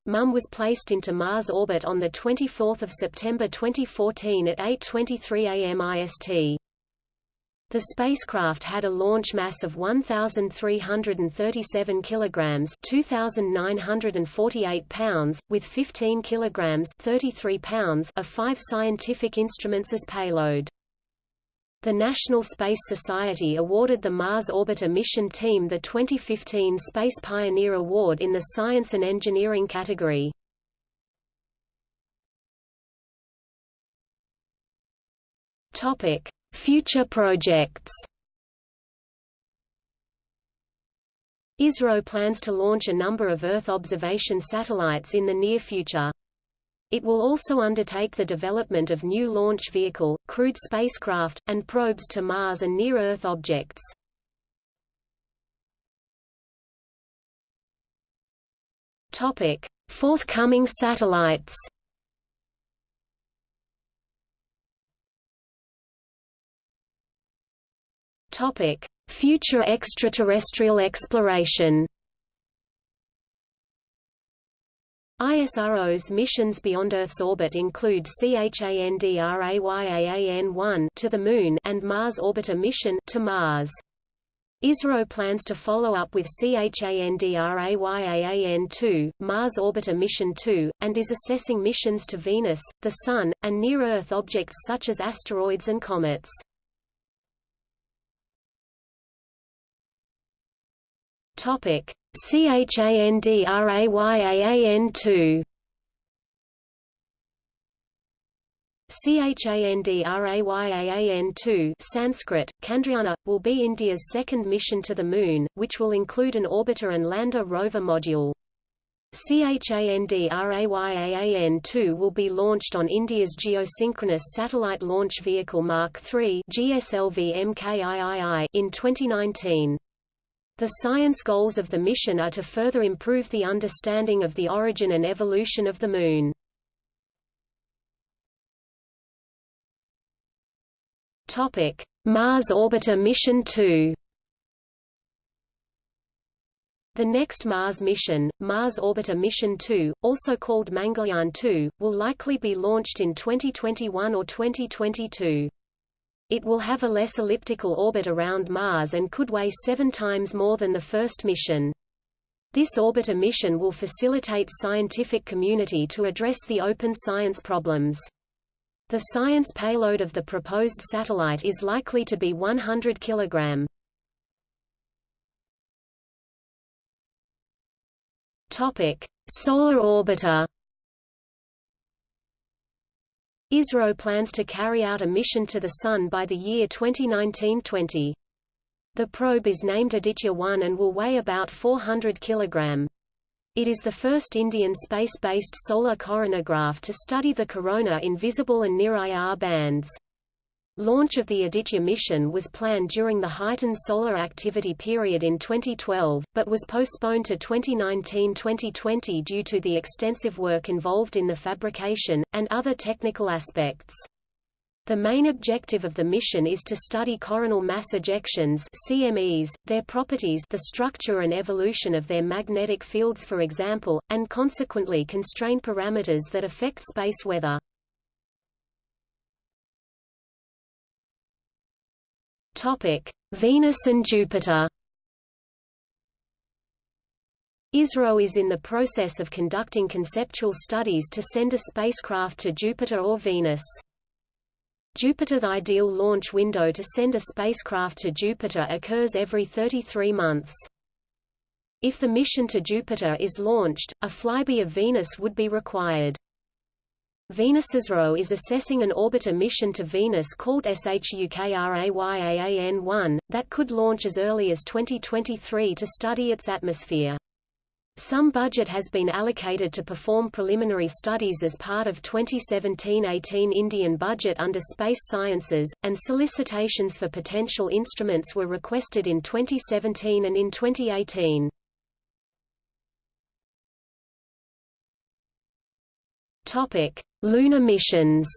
MOM was placed into Mars orbit on 24 September 2014 at 8.23 am IST. The spacecraft had a launch mass of 1,337 kilograms (2,948 pounds), with 15 kilograms (33 pounds) of five scientific instruments as payload. The National Space Society awarded the Mars Orbiter mission team the 2015 Space Pioneer Award in the Science and Engineering category. Topic: Future projects. ISRO plans to launch a number of Earth observation satellites in the near future. It will also undertake the development of new launch vehicle, crewed spacecraft, and probes to Mars and near-Earth objects. Topic: Forthcoming satellites. Topic: Future extraterrestrial exploration. ISRO's missions beyond Earth's orbit include CHANDRAYAAN-1 to the Moon and Mars Orbiter mission to Mars. ISRO plans to follow up with CHANDRAYAAN-2, Mars Orbiter Mission 2, and is assessing missions to Venus, the Sun, and near-Earth objects such as asteroids and comets. Topic: CHANDRAYAAN2 CHANDRAYAAN2 Sanskrit, Chandrayana, will be India's second mission to the Moon, which will include an orbiter and lander rover module. CHANDRAYAAN2 will be launched on India's Geosynchronous Satellite Launch Vehicle Mark III in 2019. The science goals of the mission are to further improve the understanding of the origin and evolution of the Moon. Mars Orbiter Mission 2 The next Mars mission, Mars Orbiter Mission 2, also called Mangalyaan 2, will likely be launched in 2021 or 2022. It will have a less elliptical orbit around Mars and could weigh seven times more than the first mission. This orbiter mission will facilitate scientific community to address the open science problems. The science payload of the proposed satellite is likely to be 100 kg. Topic: Solar orbiter ISRO plans to carry out a mission to the Sun by the year 2019-20. The probe is named Aditya-1 and will weigh about 400 kg. It is the first Indian space-based solar coronagraph to study the corona in visible and near-IR bands. Launch of the Aditya mission was planned during the heightened solar activity period in 2012, but was postponed to 2019-2020 due to the extensive work involved in the fabrication, and other technical aspects. The main objective of the mission is to study coronal mass ejections CMEs, their properties the structure and evolution of their magnetic fields for example, and consequently constrain parameters that affect space weather. Topic: Venus and Jupiter. ISRO is in the process of conducting conceptual studies to send a spacecraft to Jupiter or Venus. Jupiter The ideal launch window to send a spacecraft to Jupiter occurs every 33 months. If the mission to Jupiter is launched, a flyby of Venus would be required. VenusISRO is assessing an orbiter mission to Venus called SHUKRAYAAN-1, that could launch as early as 2023 to study its atmosphere. Some budget has been allocated to perform preliminary studies as part of 2017-18 Indian budget under Space Sciences, and solicitations for potential instruments were requested in 2017 and in 2018. Topic: Lunar missions.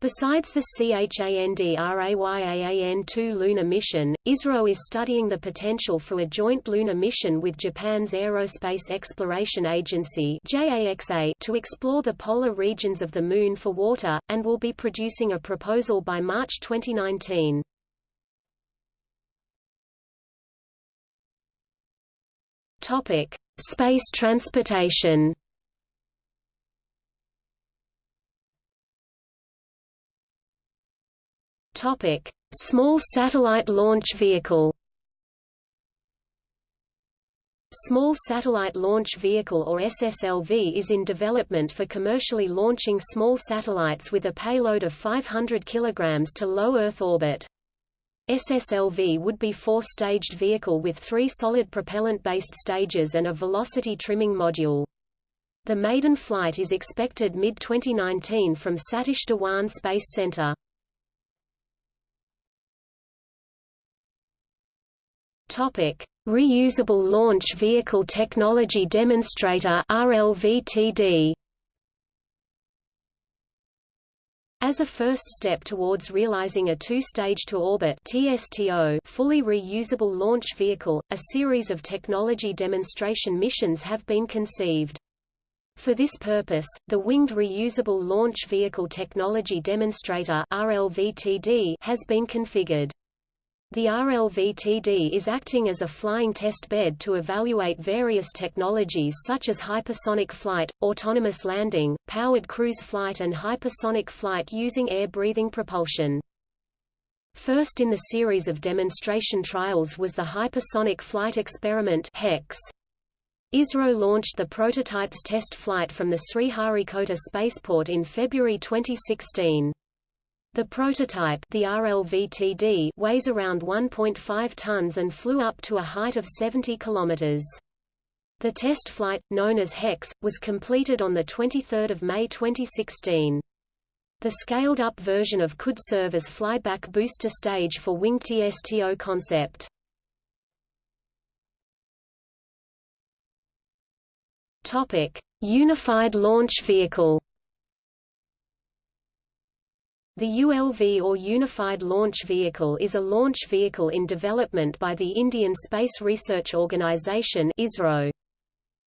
Besides the CHANDRAYAAN-2 lunar mission, ISRO is studying the potential for a joint lunar mission with Japan's Aerospace Exploration Agency to explore the polar regions of the Moon for water, and will be producing a proposal by March 2019. Space transportation Topic: Small Satellite Launch Vehicle. Small Satellite Launch Vehicle or SSLV is in development for commercially launching small satellites with a payload of 500 kg to low Earth orbit. SSLV would be four-staged vehicle with three solid propellant-based stages and a velocity trimming module. The maiden flight is expected mid-2019 from Satish Dhawan Space Center. Topic: Reusable Launch Vehicle Technology Demonstrator (RLVTD). As a first step towards realizing a two-stage to-orbit (TSTO) fully reusable launch vehicle, a series of technology demonstration missions have been conceived. For this purpose, the Winged Reusable Launch Vehicle Technology Demonstrator has been configured. The RLVTD is acting as a flying test bed to evaluate various technologies such as hypersonic flight, autonomous landing, powered cruise flight and hypersonic flight using air-breathing propulsion. First in the series of demonstration trials was the Hypersonic Flight Experiment HEX. ISRO launched the prototype's test flight from the Sriharikota spaceport in February 2016. The prototype the RLVTD weighs around 1.5 tons and flew up to a height of 70 kilometers. The test flight, known as HEX, was completed on 23 May 2016. The scaled-up version of could serve as flyback booster stage for Wing TSTO concept. Unified Launch Vehicle the ULV or Unified Launch Vehicle is a launch vehicle in development by the Indian Space Research Organisation ISRO.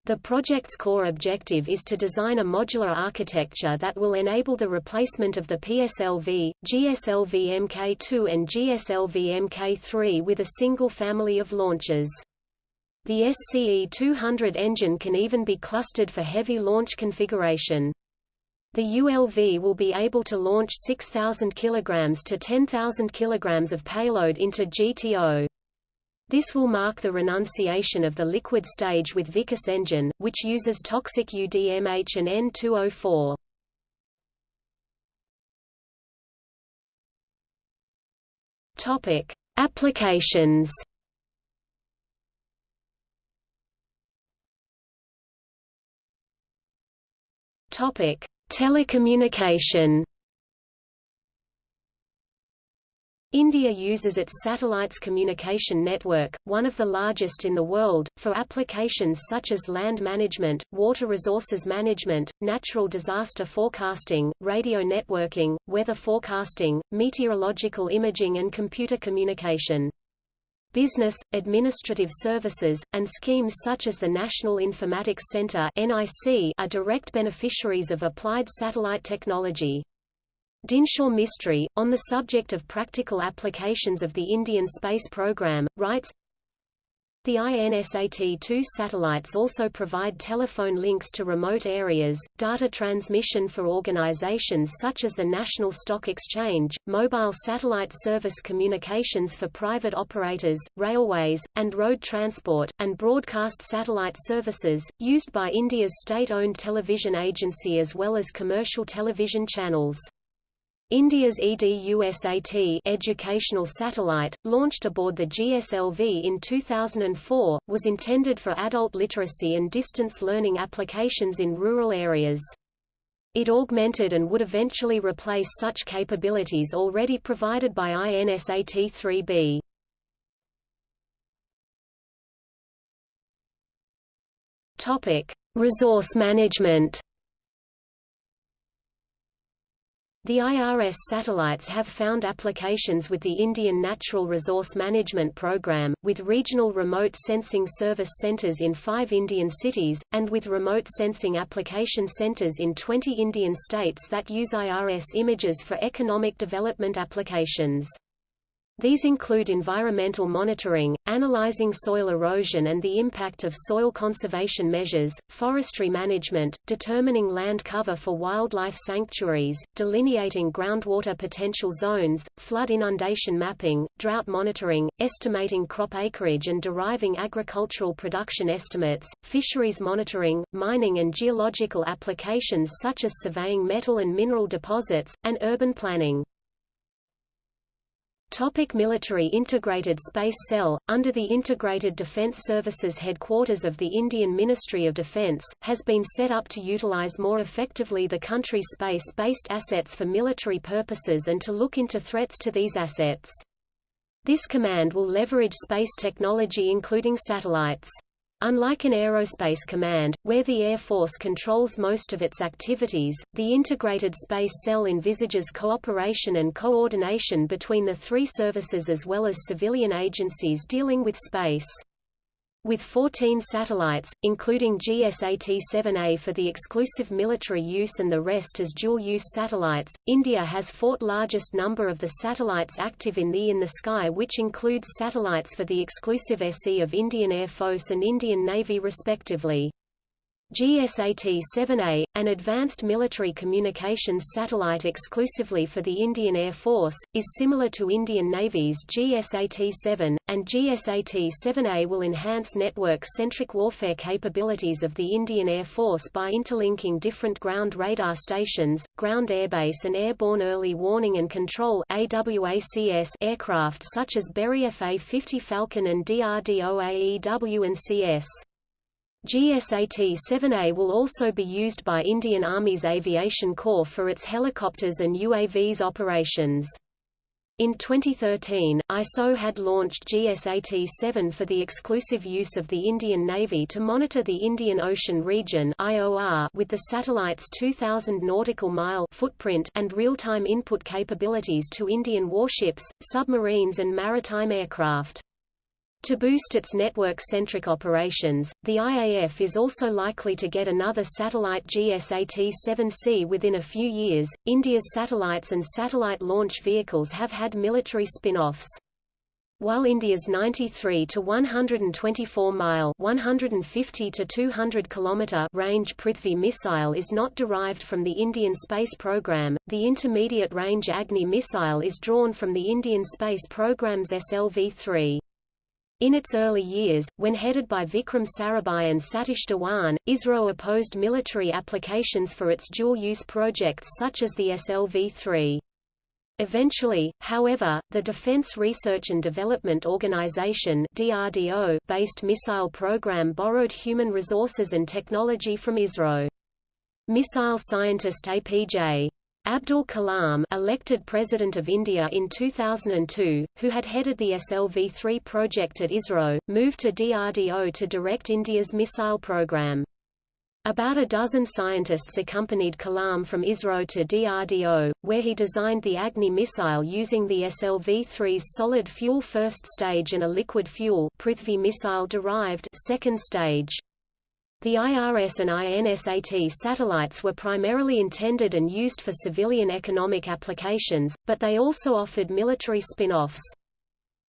The project's core objective is to design a modular architecture that will enable the replacement of the PSLV, GSLV Mk2 and GSLV Mk3 with a single family of launches. The SCE-200 engine can even be clustered for heavy launch configuration. The ULV will be able to launch 6,000 kg to 10,000 kg of payload into GTO. This will mark the renunciation of the liquid stage with Vikas engine, which uses toxic UDMH and N2O4. Topic: Applications. Topic: Telecommunication India uses its satellites communication network, one of the largest in the world, for applications such as land management, water resources management, natural disaster forecasting, radio networking, weather forecasting, meteorological imaging and computer communication. Business, administrative services, and schemes such as the National Informatics Center are direct beneficiaries of applied satellite technology. Dinshaw Mistry, on the subject of practical applications of the Indian space program, writes, the INSAT-2 satellites also provide telephone links to remote areas, data transmission for organizations such as the National Stock Exchange, mobile satellite service communications for private operators, railways, and road transport, and broadcast satellite services, used by India's state-owned television agency as well as commercial television channels. India's EDUSAT educational satellite, launched aboard the GSLV in 2004, was intended for adult literacy and distance learning applications in rural areas. It augmented and would eventually replace such capabilities already provided by INSAT-3B. Topic: Resource management. The IRS satellites have found applications with the Indian Natural Resource Management Program, with regional remote sensing service centers in five Indian cities, and with remote sensing application centers in 20 Indian states that use IRS images for economic development applications. These include environmental monitoring, analyzing soil erosion and the impact of soil conservation measures, forestry management, determining land cover for wildlife sanctuaries, delineating groundwater potential zones, flood inundation mapping, drought monitoring, estimating crop acreage and deriving agricultural production estimates, fisheries monitoring, mining and geological applications such as surveying metal and mineral deposits, and urban planning. Topic military Integrated Space Cell, under the Integrated Defence Services headquarters of the Indian Ministry of Defence, has been set up to utilize more effectively the country's space-based assets for military purposes and to look into threats to these assets. This command will leverage space technology including satellites. Unlike an aerospace command, where the Air Force controls most of its activities, the Integrated Space Cell envisages cooperation and coordination between the three services as well as civilian agencies dealing with space. With 14 satellites, including GSAT-7A for the exclusive military use and the rest as dual-use satellites, India has fourth largest number of the satellites active in the in the sky which includes satellites for the exclusive SE of Indian Air Force and Indian Navy respectively. GSAT-7A, an advanced military communications satellite exclusively for the Indian Air Force, is similar to Indian Navy's GSAT-7, and GSAT-7A will enhance network-centric warfare capabilities of the Indian Air Force by interlinking different ground radar stations, ground airbase and airborne early warning and control aircraft such as Beriev A-50 Phalcon and DRDO AEW and CS. GSAT-7A will also be used by Indian Army's Aviation Corps for its helicopters and UAVs operations. In 2013, ISRO had launched GSAT-7 for the exclusive use of the Indian Navy to monitor the Indian Ocean region IOR with the satellite's 2,000 nautical mile footprint and real-time input capabilities to Indian warships, submarines and maritime aircraft. To boost its network-centric operations, the IAF is also likely to get another satellite GSAT-7C within a few years. India's satellites and satellite launch vehicles have had military spin-offs. While India's 93 to 124 mile (150 to 200 kilometer) range Prithvi missile is not derived from the Indian space program, the intermediate range Agni missile is drawn from the Indian space program's SLV-3. In its early years, when headed by Vikram Sarabhai and Satish Dhawan, ISRO opposed military applications for its dual-use projects such as the SLV-3. Eventually, however, the Defense Research and Development Organization DRDO based missile program borrowed human resources and technology from ISRO. Missile scientist APJ Abdul Kalam elected President of India in 2002, who had headed the SLV-3 project at ISRO, moved to DRDO to direct India's missile program. About a dozen scientists accompanied Kalam from ISRO to DRDO, where he designed the Agni missile using the SLV-3's solid fuel first stage and a liquid fuel Prithvi missile-derived second stage. The IRS and INSAT satellites were primarily intended and used for civilian economic applications, but they also offered military spin-offs.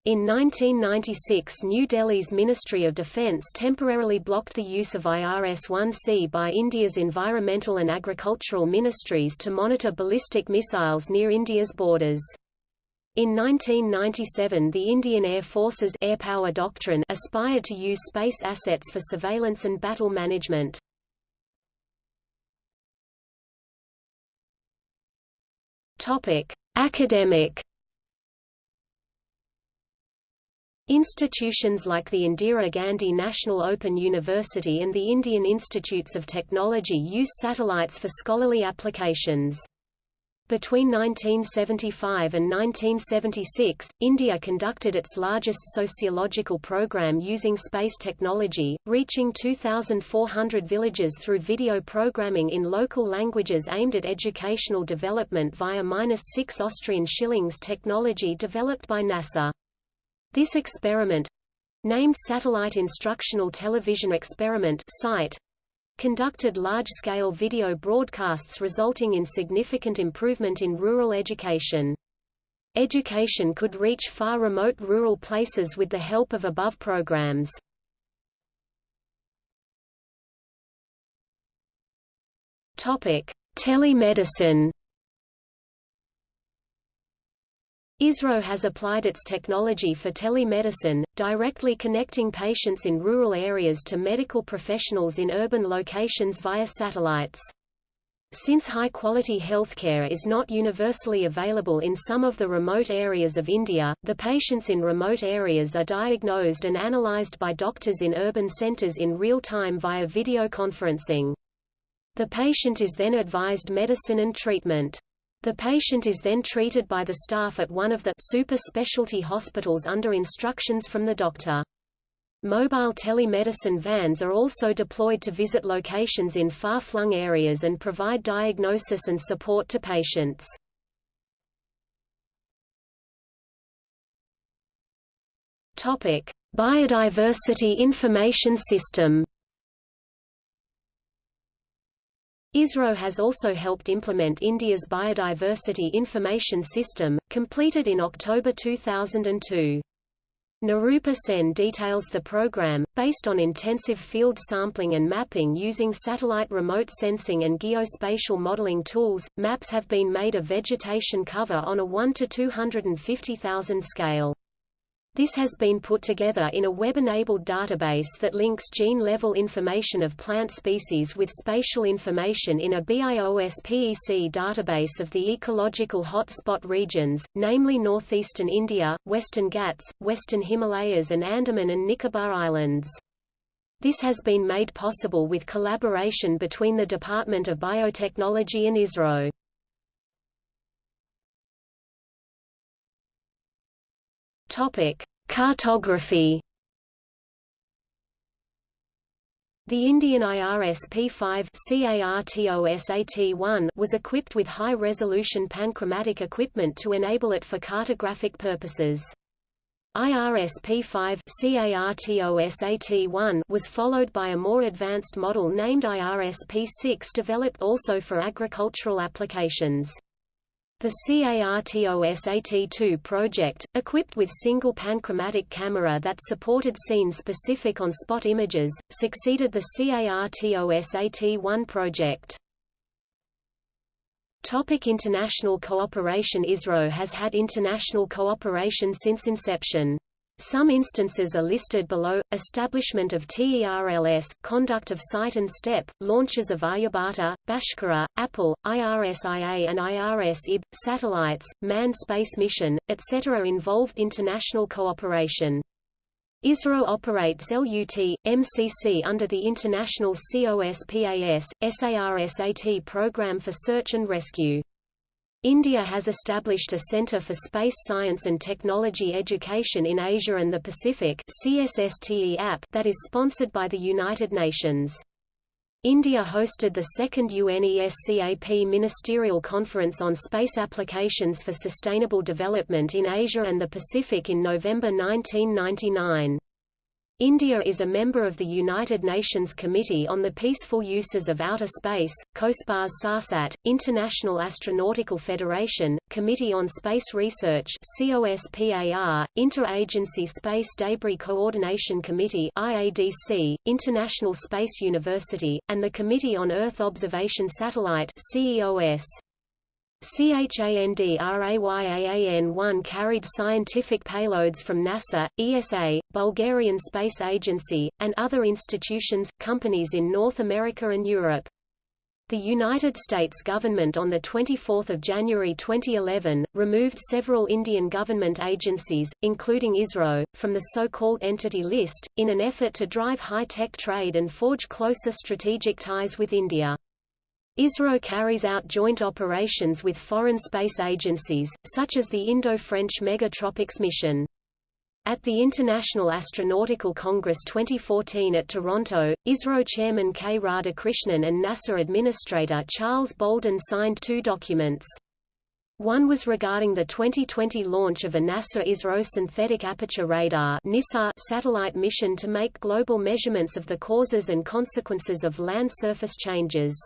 In 1996 New Delhi's Ministry of Defence temporarily blocked the use of IRS-1C by India's environmental and agricultural ministries to monitor ballistic missiles near India's borders. In 1997 the Indian Air Force's Air Power Doctrine aspired to use space assets for surveillance and battle management. Academic Institutions like the Indira Gandhi National Open University and the Indian Institutes of Technology use satellites for scholarly applications. Between 1975 and 1976, India conducted its largest sociological program using space technology, reaching 2,400 villages through video programming in local languages aimed at educational development via 6 Austrian shillings technology developed by NASA. This experiment named Satellite Instructional Television Experiment SITE, conducted large-scale video broadcasts resulting in significant improvement in rural education. Education could reach far remote rural places with the help of above programs. Topic: Telemedicine ISRO has applied its technology for telemedicine, directly connecting patients in rural areas to medical professionals in urban locations via satellites. Since high-quality healthcare is not universally available in some of the remote areas of India, the patients in remote areas are diagnosed and analyzed by doctors in urban centers in real time via video conferencing. The patient is then advised medicine and treatment. The patient is then treated by the staff at one of the super specialty hospitals under instructions from the doctor. Mobile telemedicine vans are also deployed to visit locations in far-flung areas and provide diagnosis and support to patients. Topic: Biodiversity Information System ISRO has also helped implement India's Biodiversity Information System, completed in October 2002. Nirupa Sen details the program, based on intensive field sampling and mapping using satellite remote sensing and geospatial modeling tools. Maps have been made of vegetation cover on a 1 to 250,000 scale. This has been put together in a web-enabled database that links gene-level information of plant species with spatial information in a BIOS-PEC database of the ecological hotspot regions, namely northeastern India, western Ghats, western Himalayas and Andaman and Nicobar Islands. This has been made possible with collaboration between the Department of Biotechnology and ISRO. Topic: Cartography. The Indian IRS-P5 CARTOSAT-1 was equipped with high-resolution panchromatic equipment to enable it for cartographic purposes. IRS-P5 CARTOSAT-1 was followed by a more advanced model named IRS-P6 developed also for agricultural applications. The CARTOSAT-2 project, equipped with single panchromatic camera that supported scene-specific on-spot images, succeeded the CARTOSAT-1 project. Topic international cooperation ISRO has had international cooperation since inception. Some instances are listed below, establishment of TERLS, conduct of site and step, launches of Aryabhata, Bhaskara, Apple, IRS-1A and IRS-1B, satellites, manned space mission, etc. involved international cooperation. ISRO operates LUT, MCC under the International COSPAS, SARSAT program for search and rescue. India has established a Centre for Space Science and Technology Education in Asia and the Pacific that is sponsored by the United Nations. India hosted the second UNESCAP Ministerial Conference on Space Applications for Sustainable Development in Asia and the Pacific in November 1999. India is a member of the United Nations Committee on the Peaceful Uses of Outer Space, COSPAS SARSAT, International Astronautical Federation, Committee on Space Research COSPAR, Interagency Space Debris Coordination Committee IADC, International Space University, and the Committee on Earth Observation Satellite CEOS. CHANDRAYAAN-1 carried scientific payloads from NASA, ESA, Bulgarian Space Agency, and other institutions, companies in North America and Europe. The United States government on 24 January 2011, removed several Indian government agencies, including ISRO, from the so-called Entity List, in an effort to drive high-tech trade and forge closer strategic ties with India. ISRO carries out joint operations with foreign space agencies, such as the Indo-French Megha-Tropiques mission. At the International Astronautical Congress 2014 at Toronto, ISRO chairman K. Radhakrishnan and NASA administrator Charles Bolden signed two documents. One was regarding the 2020 launch of a NASA-ISRO synthetic aperture radar satellite mission to make global measurements of the causes and consequences of land surface changes.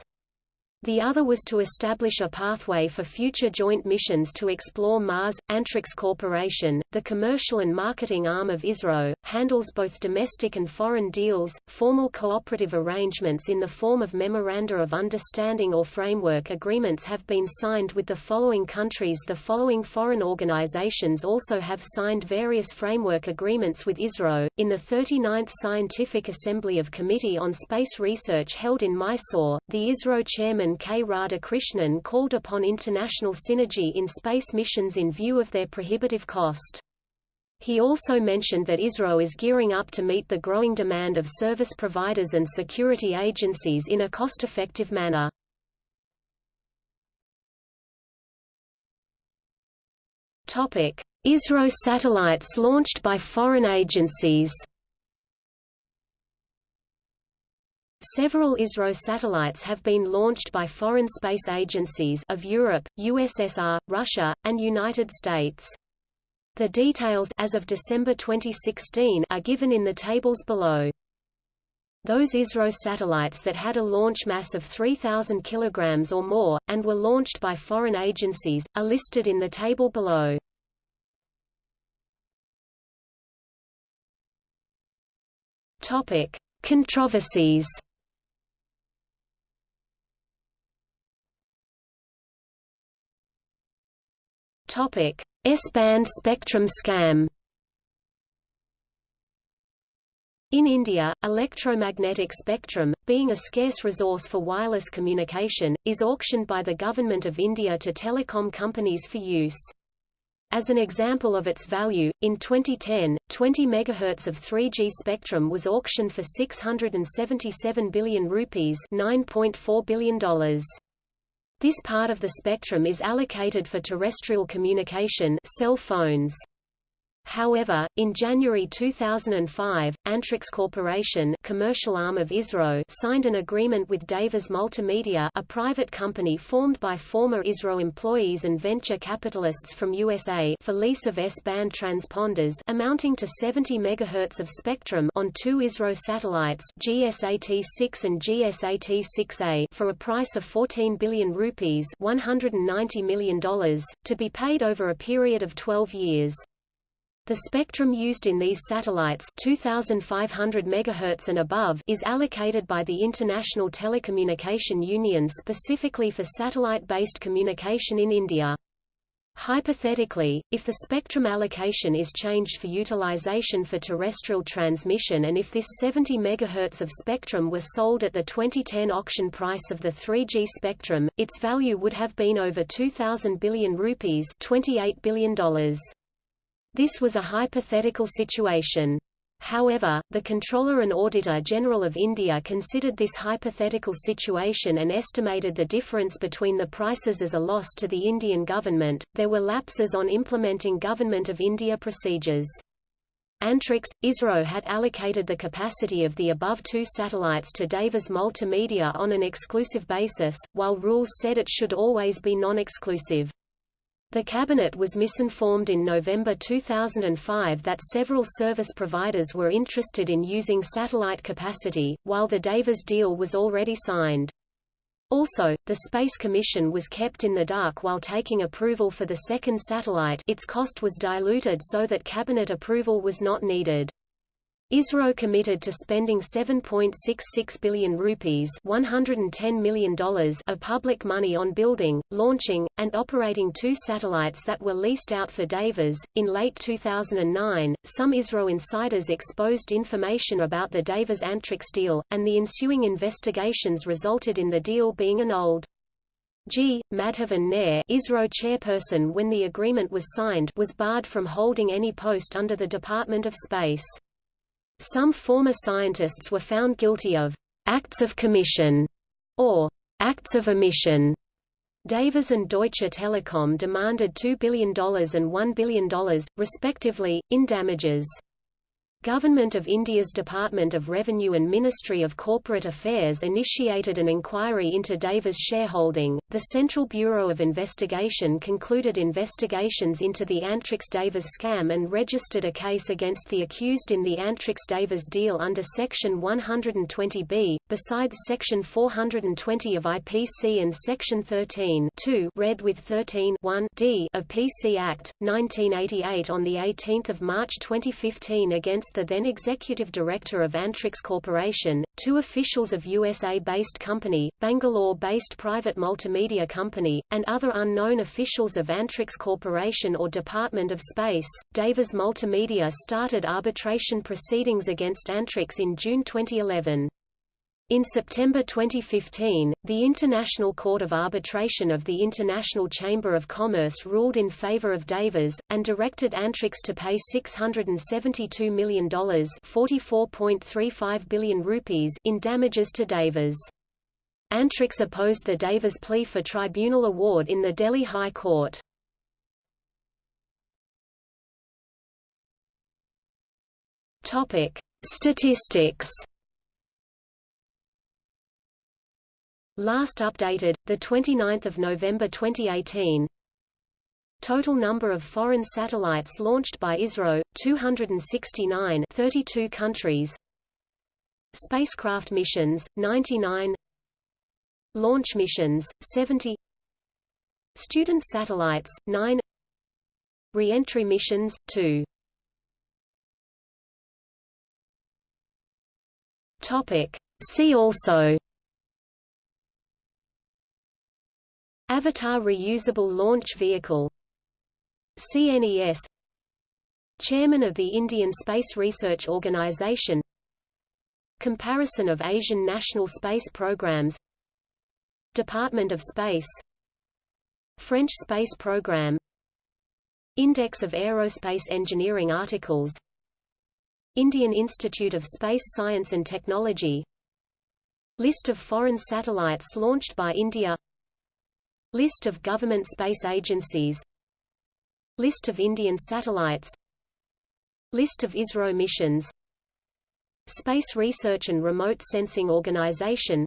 The other was to establish a pathway for future joint missions to explore Mars. Antrix Corporation, the commercial and marketing arm of ISRO, handles both domestic and foreign deals, formal cooperative arrangements in the form of Memoranda of Understanding or Framework Agreements have been signed with the following countries The following foreign organizations also have signed various framework agreements with ISRO, in the 39th Scientific Assembly of Committee on Space Research held in Mysore, the ISRO chairman K. Radhakrishnan called upon international synergy in space missions in view of their prohibitive cost. He also mentioned that ISRO is gearing up to meet the growing demand of service providers and security agencies in a cost-effective manner. ISRO satellites launched by foreign agencies Several ISRO satellites have been launched by foreign space agencies of Europe, USSR, Russia, and United States. The details as of December 2016 are given in the tables below. Those ISRO satellites that had a launch mass of 3,000 kg or more, and were launched by foreign agencies, are listed in the table below. Topic. Controversies S-band spectrum scam. In India, electromagnetic spectrum, being a scarce resource for wireless communication, is auctioned by the Government of India to telecom companies for use. As an example of its value, in 2010, 20 MHz of 3G spectrum was auctioned for 677 billion rupees $9.4 billion. This part of the spectrum is allocated for terrestrial communication cell phones. However, in January 2005, Antrix Corporation commercial arm of ISRO signed an agreement with Devas Multimedia a private company formed by former ISRO employees and venture capitalists from USA for lease of S-band transponders amounting to 70 MHz of spectrum on two ISRO satellites GSAT-6 and GSAT-6A for a price of 14 billion rupees $190 million, to be paid over a period of 12 years. The spectrum used in these satellites 2500 MHz and above is allocated by the International Telecommunication Union specifically for satellite-based communication in India. Hypothetically, if the spectrum allocation is changed for utilization for terrestrial transmission and if this 70 MHz of spectrum were sold at the 2010 auction price of the 3G spectrum, its value would have been over 2,000 billion rupees $28 billion. This was a hypothetical situation. However, the Comptroller and Auditor General of India considered this hypothetical situation and estimated the difference between the prices as a loss to the Indian government. There were lapses on implementing Government of India procedures. Antrix, ISRO had allocated the capacity of the above two satellites to Devas Multimedia on an exclusive basis, while rules said it should always be non-exclusive. The Cabinet was misinformed in November 2005 that several service providers were interested in using satellite capacity, while the Devas deal was already signed. Also, the Space Commission was kept in the dark while taking approval for the second satellite its cost was diluted so that cabinet approval was not needed. ISRO committed to spending 7.66 billion rupees $110 million of public money on building, launching, and operating two satellites that were leased out for Devas. In late 2009, some ISRO insiders exposed information about the Devas Antrix deal, and the ensuing investigations resulted in the deal being annulled. G. Madhavan Nair ISRO chairperson when the agreement was signed was barred from holding any post under the Department of Space. Some former scientists were found guilty of acts of commission or acts of omission. Devas and Deutsche Telekom demanded $2 billion and $1 billion, respectively, in damages. Government of India's Department of Revenue and Ministry of Corporate Affairs initiated an inquiry into Devas shareholding. The Central Bureau of Investigation concluded investigations into the Antrix Devas scam and registered a case against the accused in the Antrix Devas deal under Section 120b, besides Section 420 of IPC and Section 13 read with 13 d of PC Act, 1988 on 18 March 2015 against the then executive director of Antrix Corporation, two officials of USA-based company, Bangalore-based private multimedia company, and other unknown officials of Antrix Corporation or Department of Space. Devas Multimedia started arbitration proceedings against Antrix in June 2011. In September 2015, the International Court of Arbitration of the International Chamber of Commerce ruled in favor of Devas, and directed Antrix to pay $672 million (44.35 billion rupees) in damages to Devas. Antrix opposed the Devas plea for tribunal award in the Delhi High Court. Statistics Last updated, 29 November 2018 Total number of foreign satellites launched by ISRO, 269 32 countries. Spacecraft missions, 99 Launch missions, 70 Student satellites, 9 Re-entry missions, 2 See also Avatar Reusable Launch Vehicle CNES Chairman of the Indian Space Research Organisation Comparison of Asian national space programs Department of Space French Space Program Index of Aerospace Engineering Articles Indian Institute of Space Science and Technology List of foreign satellites launched by India List of government space agencies. List of Indian satellites. List of ISRO missions. Space Research and Remote Sensing Organization.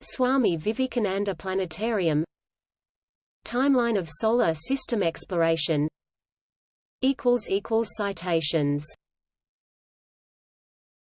Swami Vivekananda Planetarium. Timeline of solar system exploration. Citations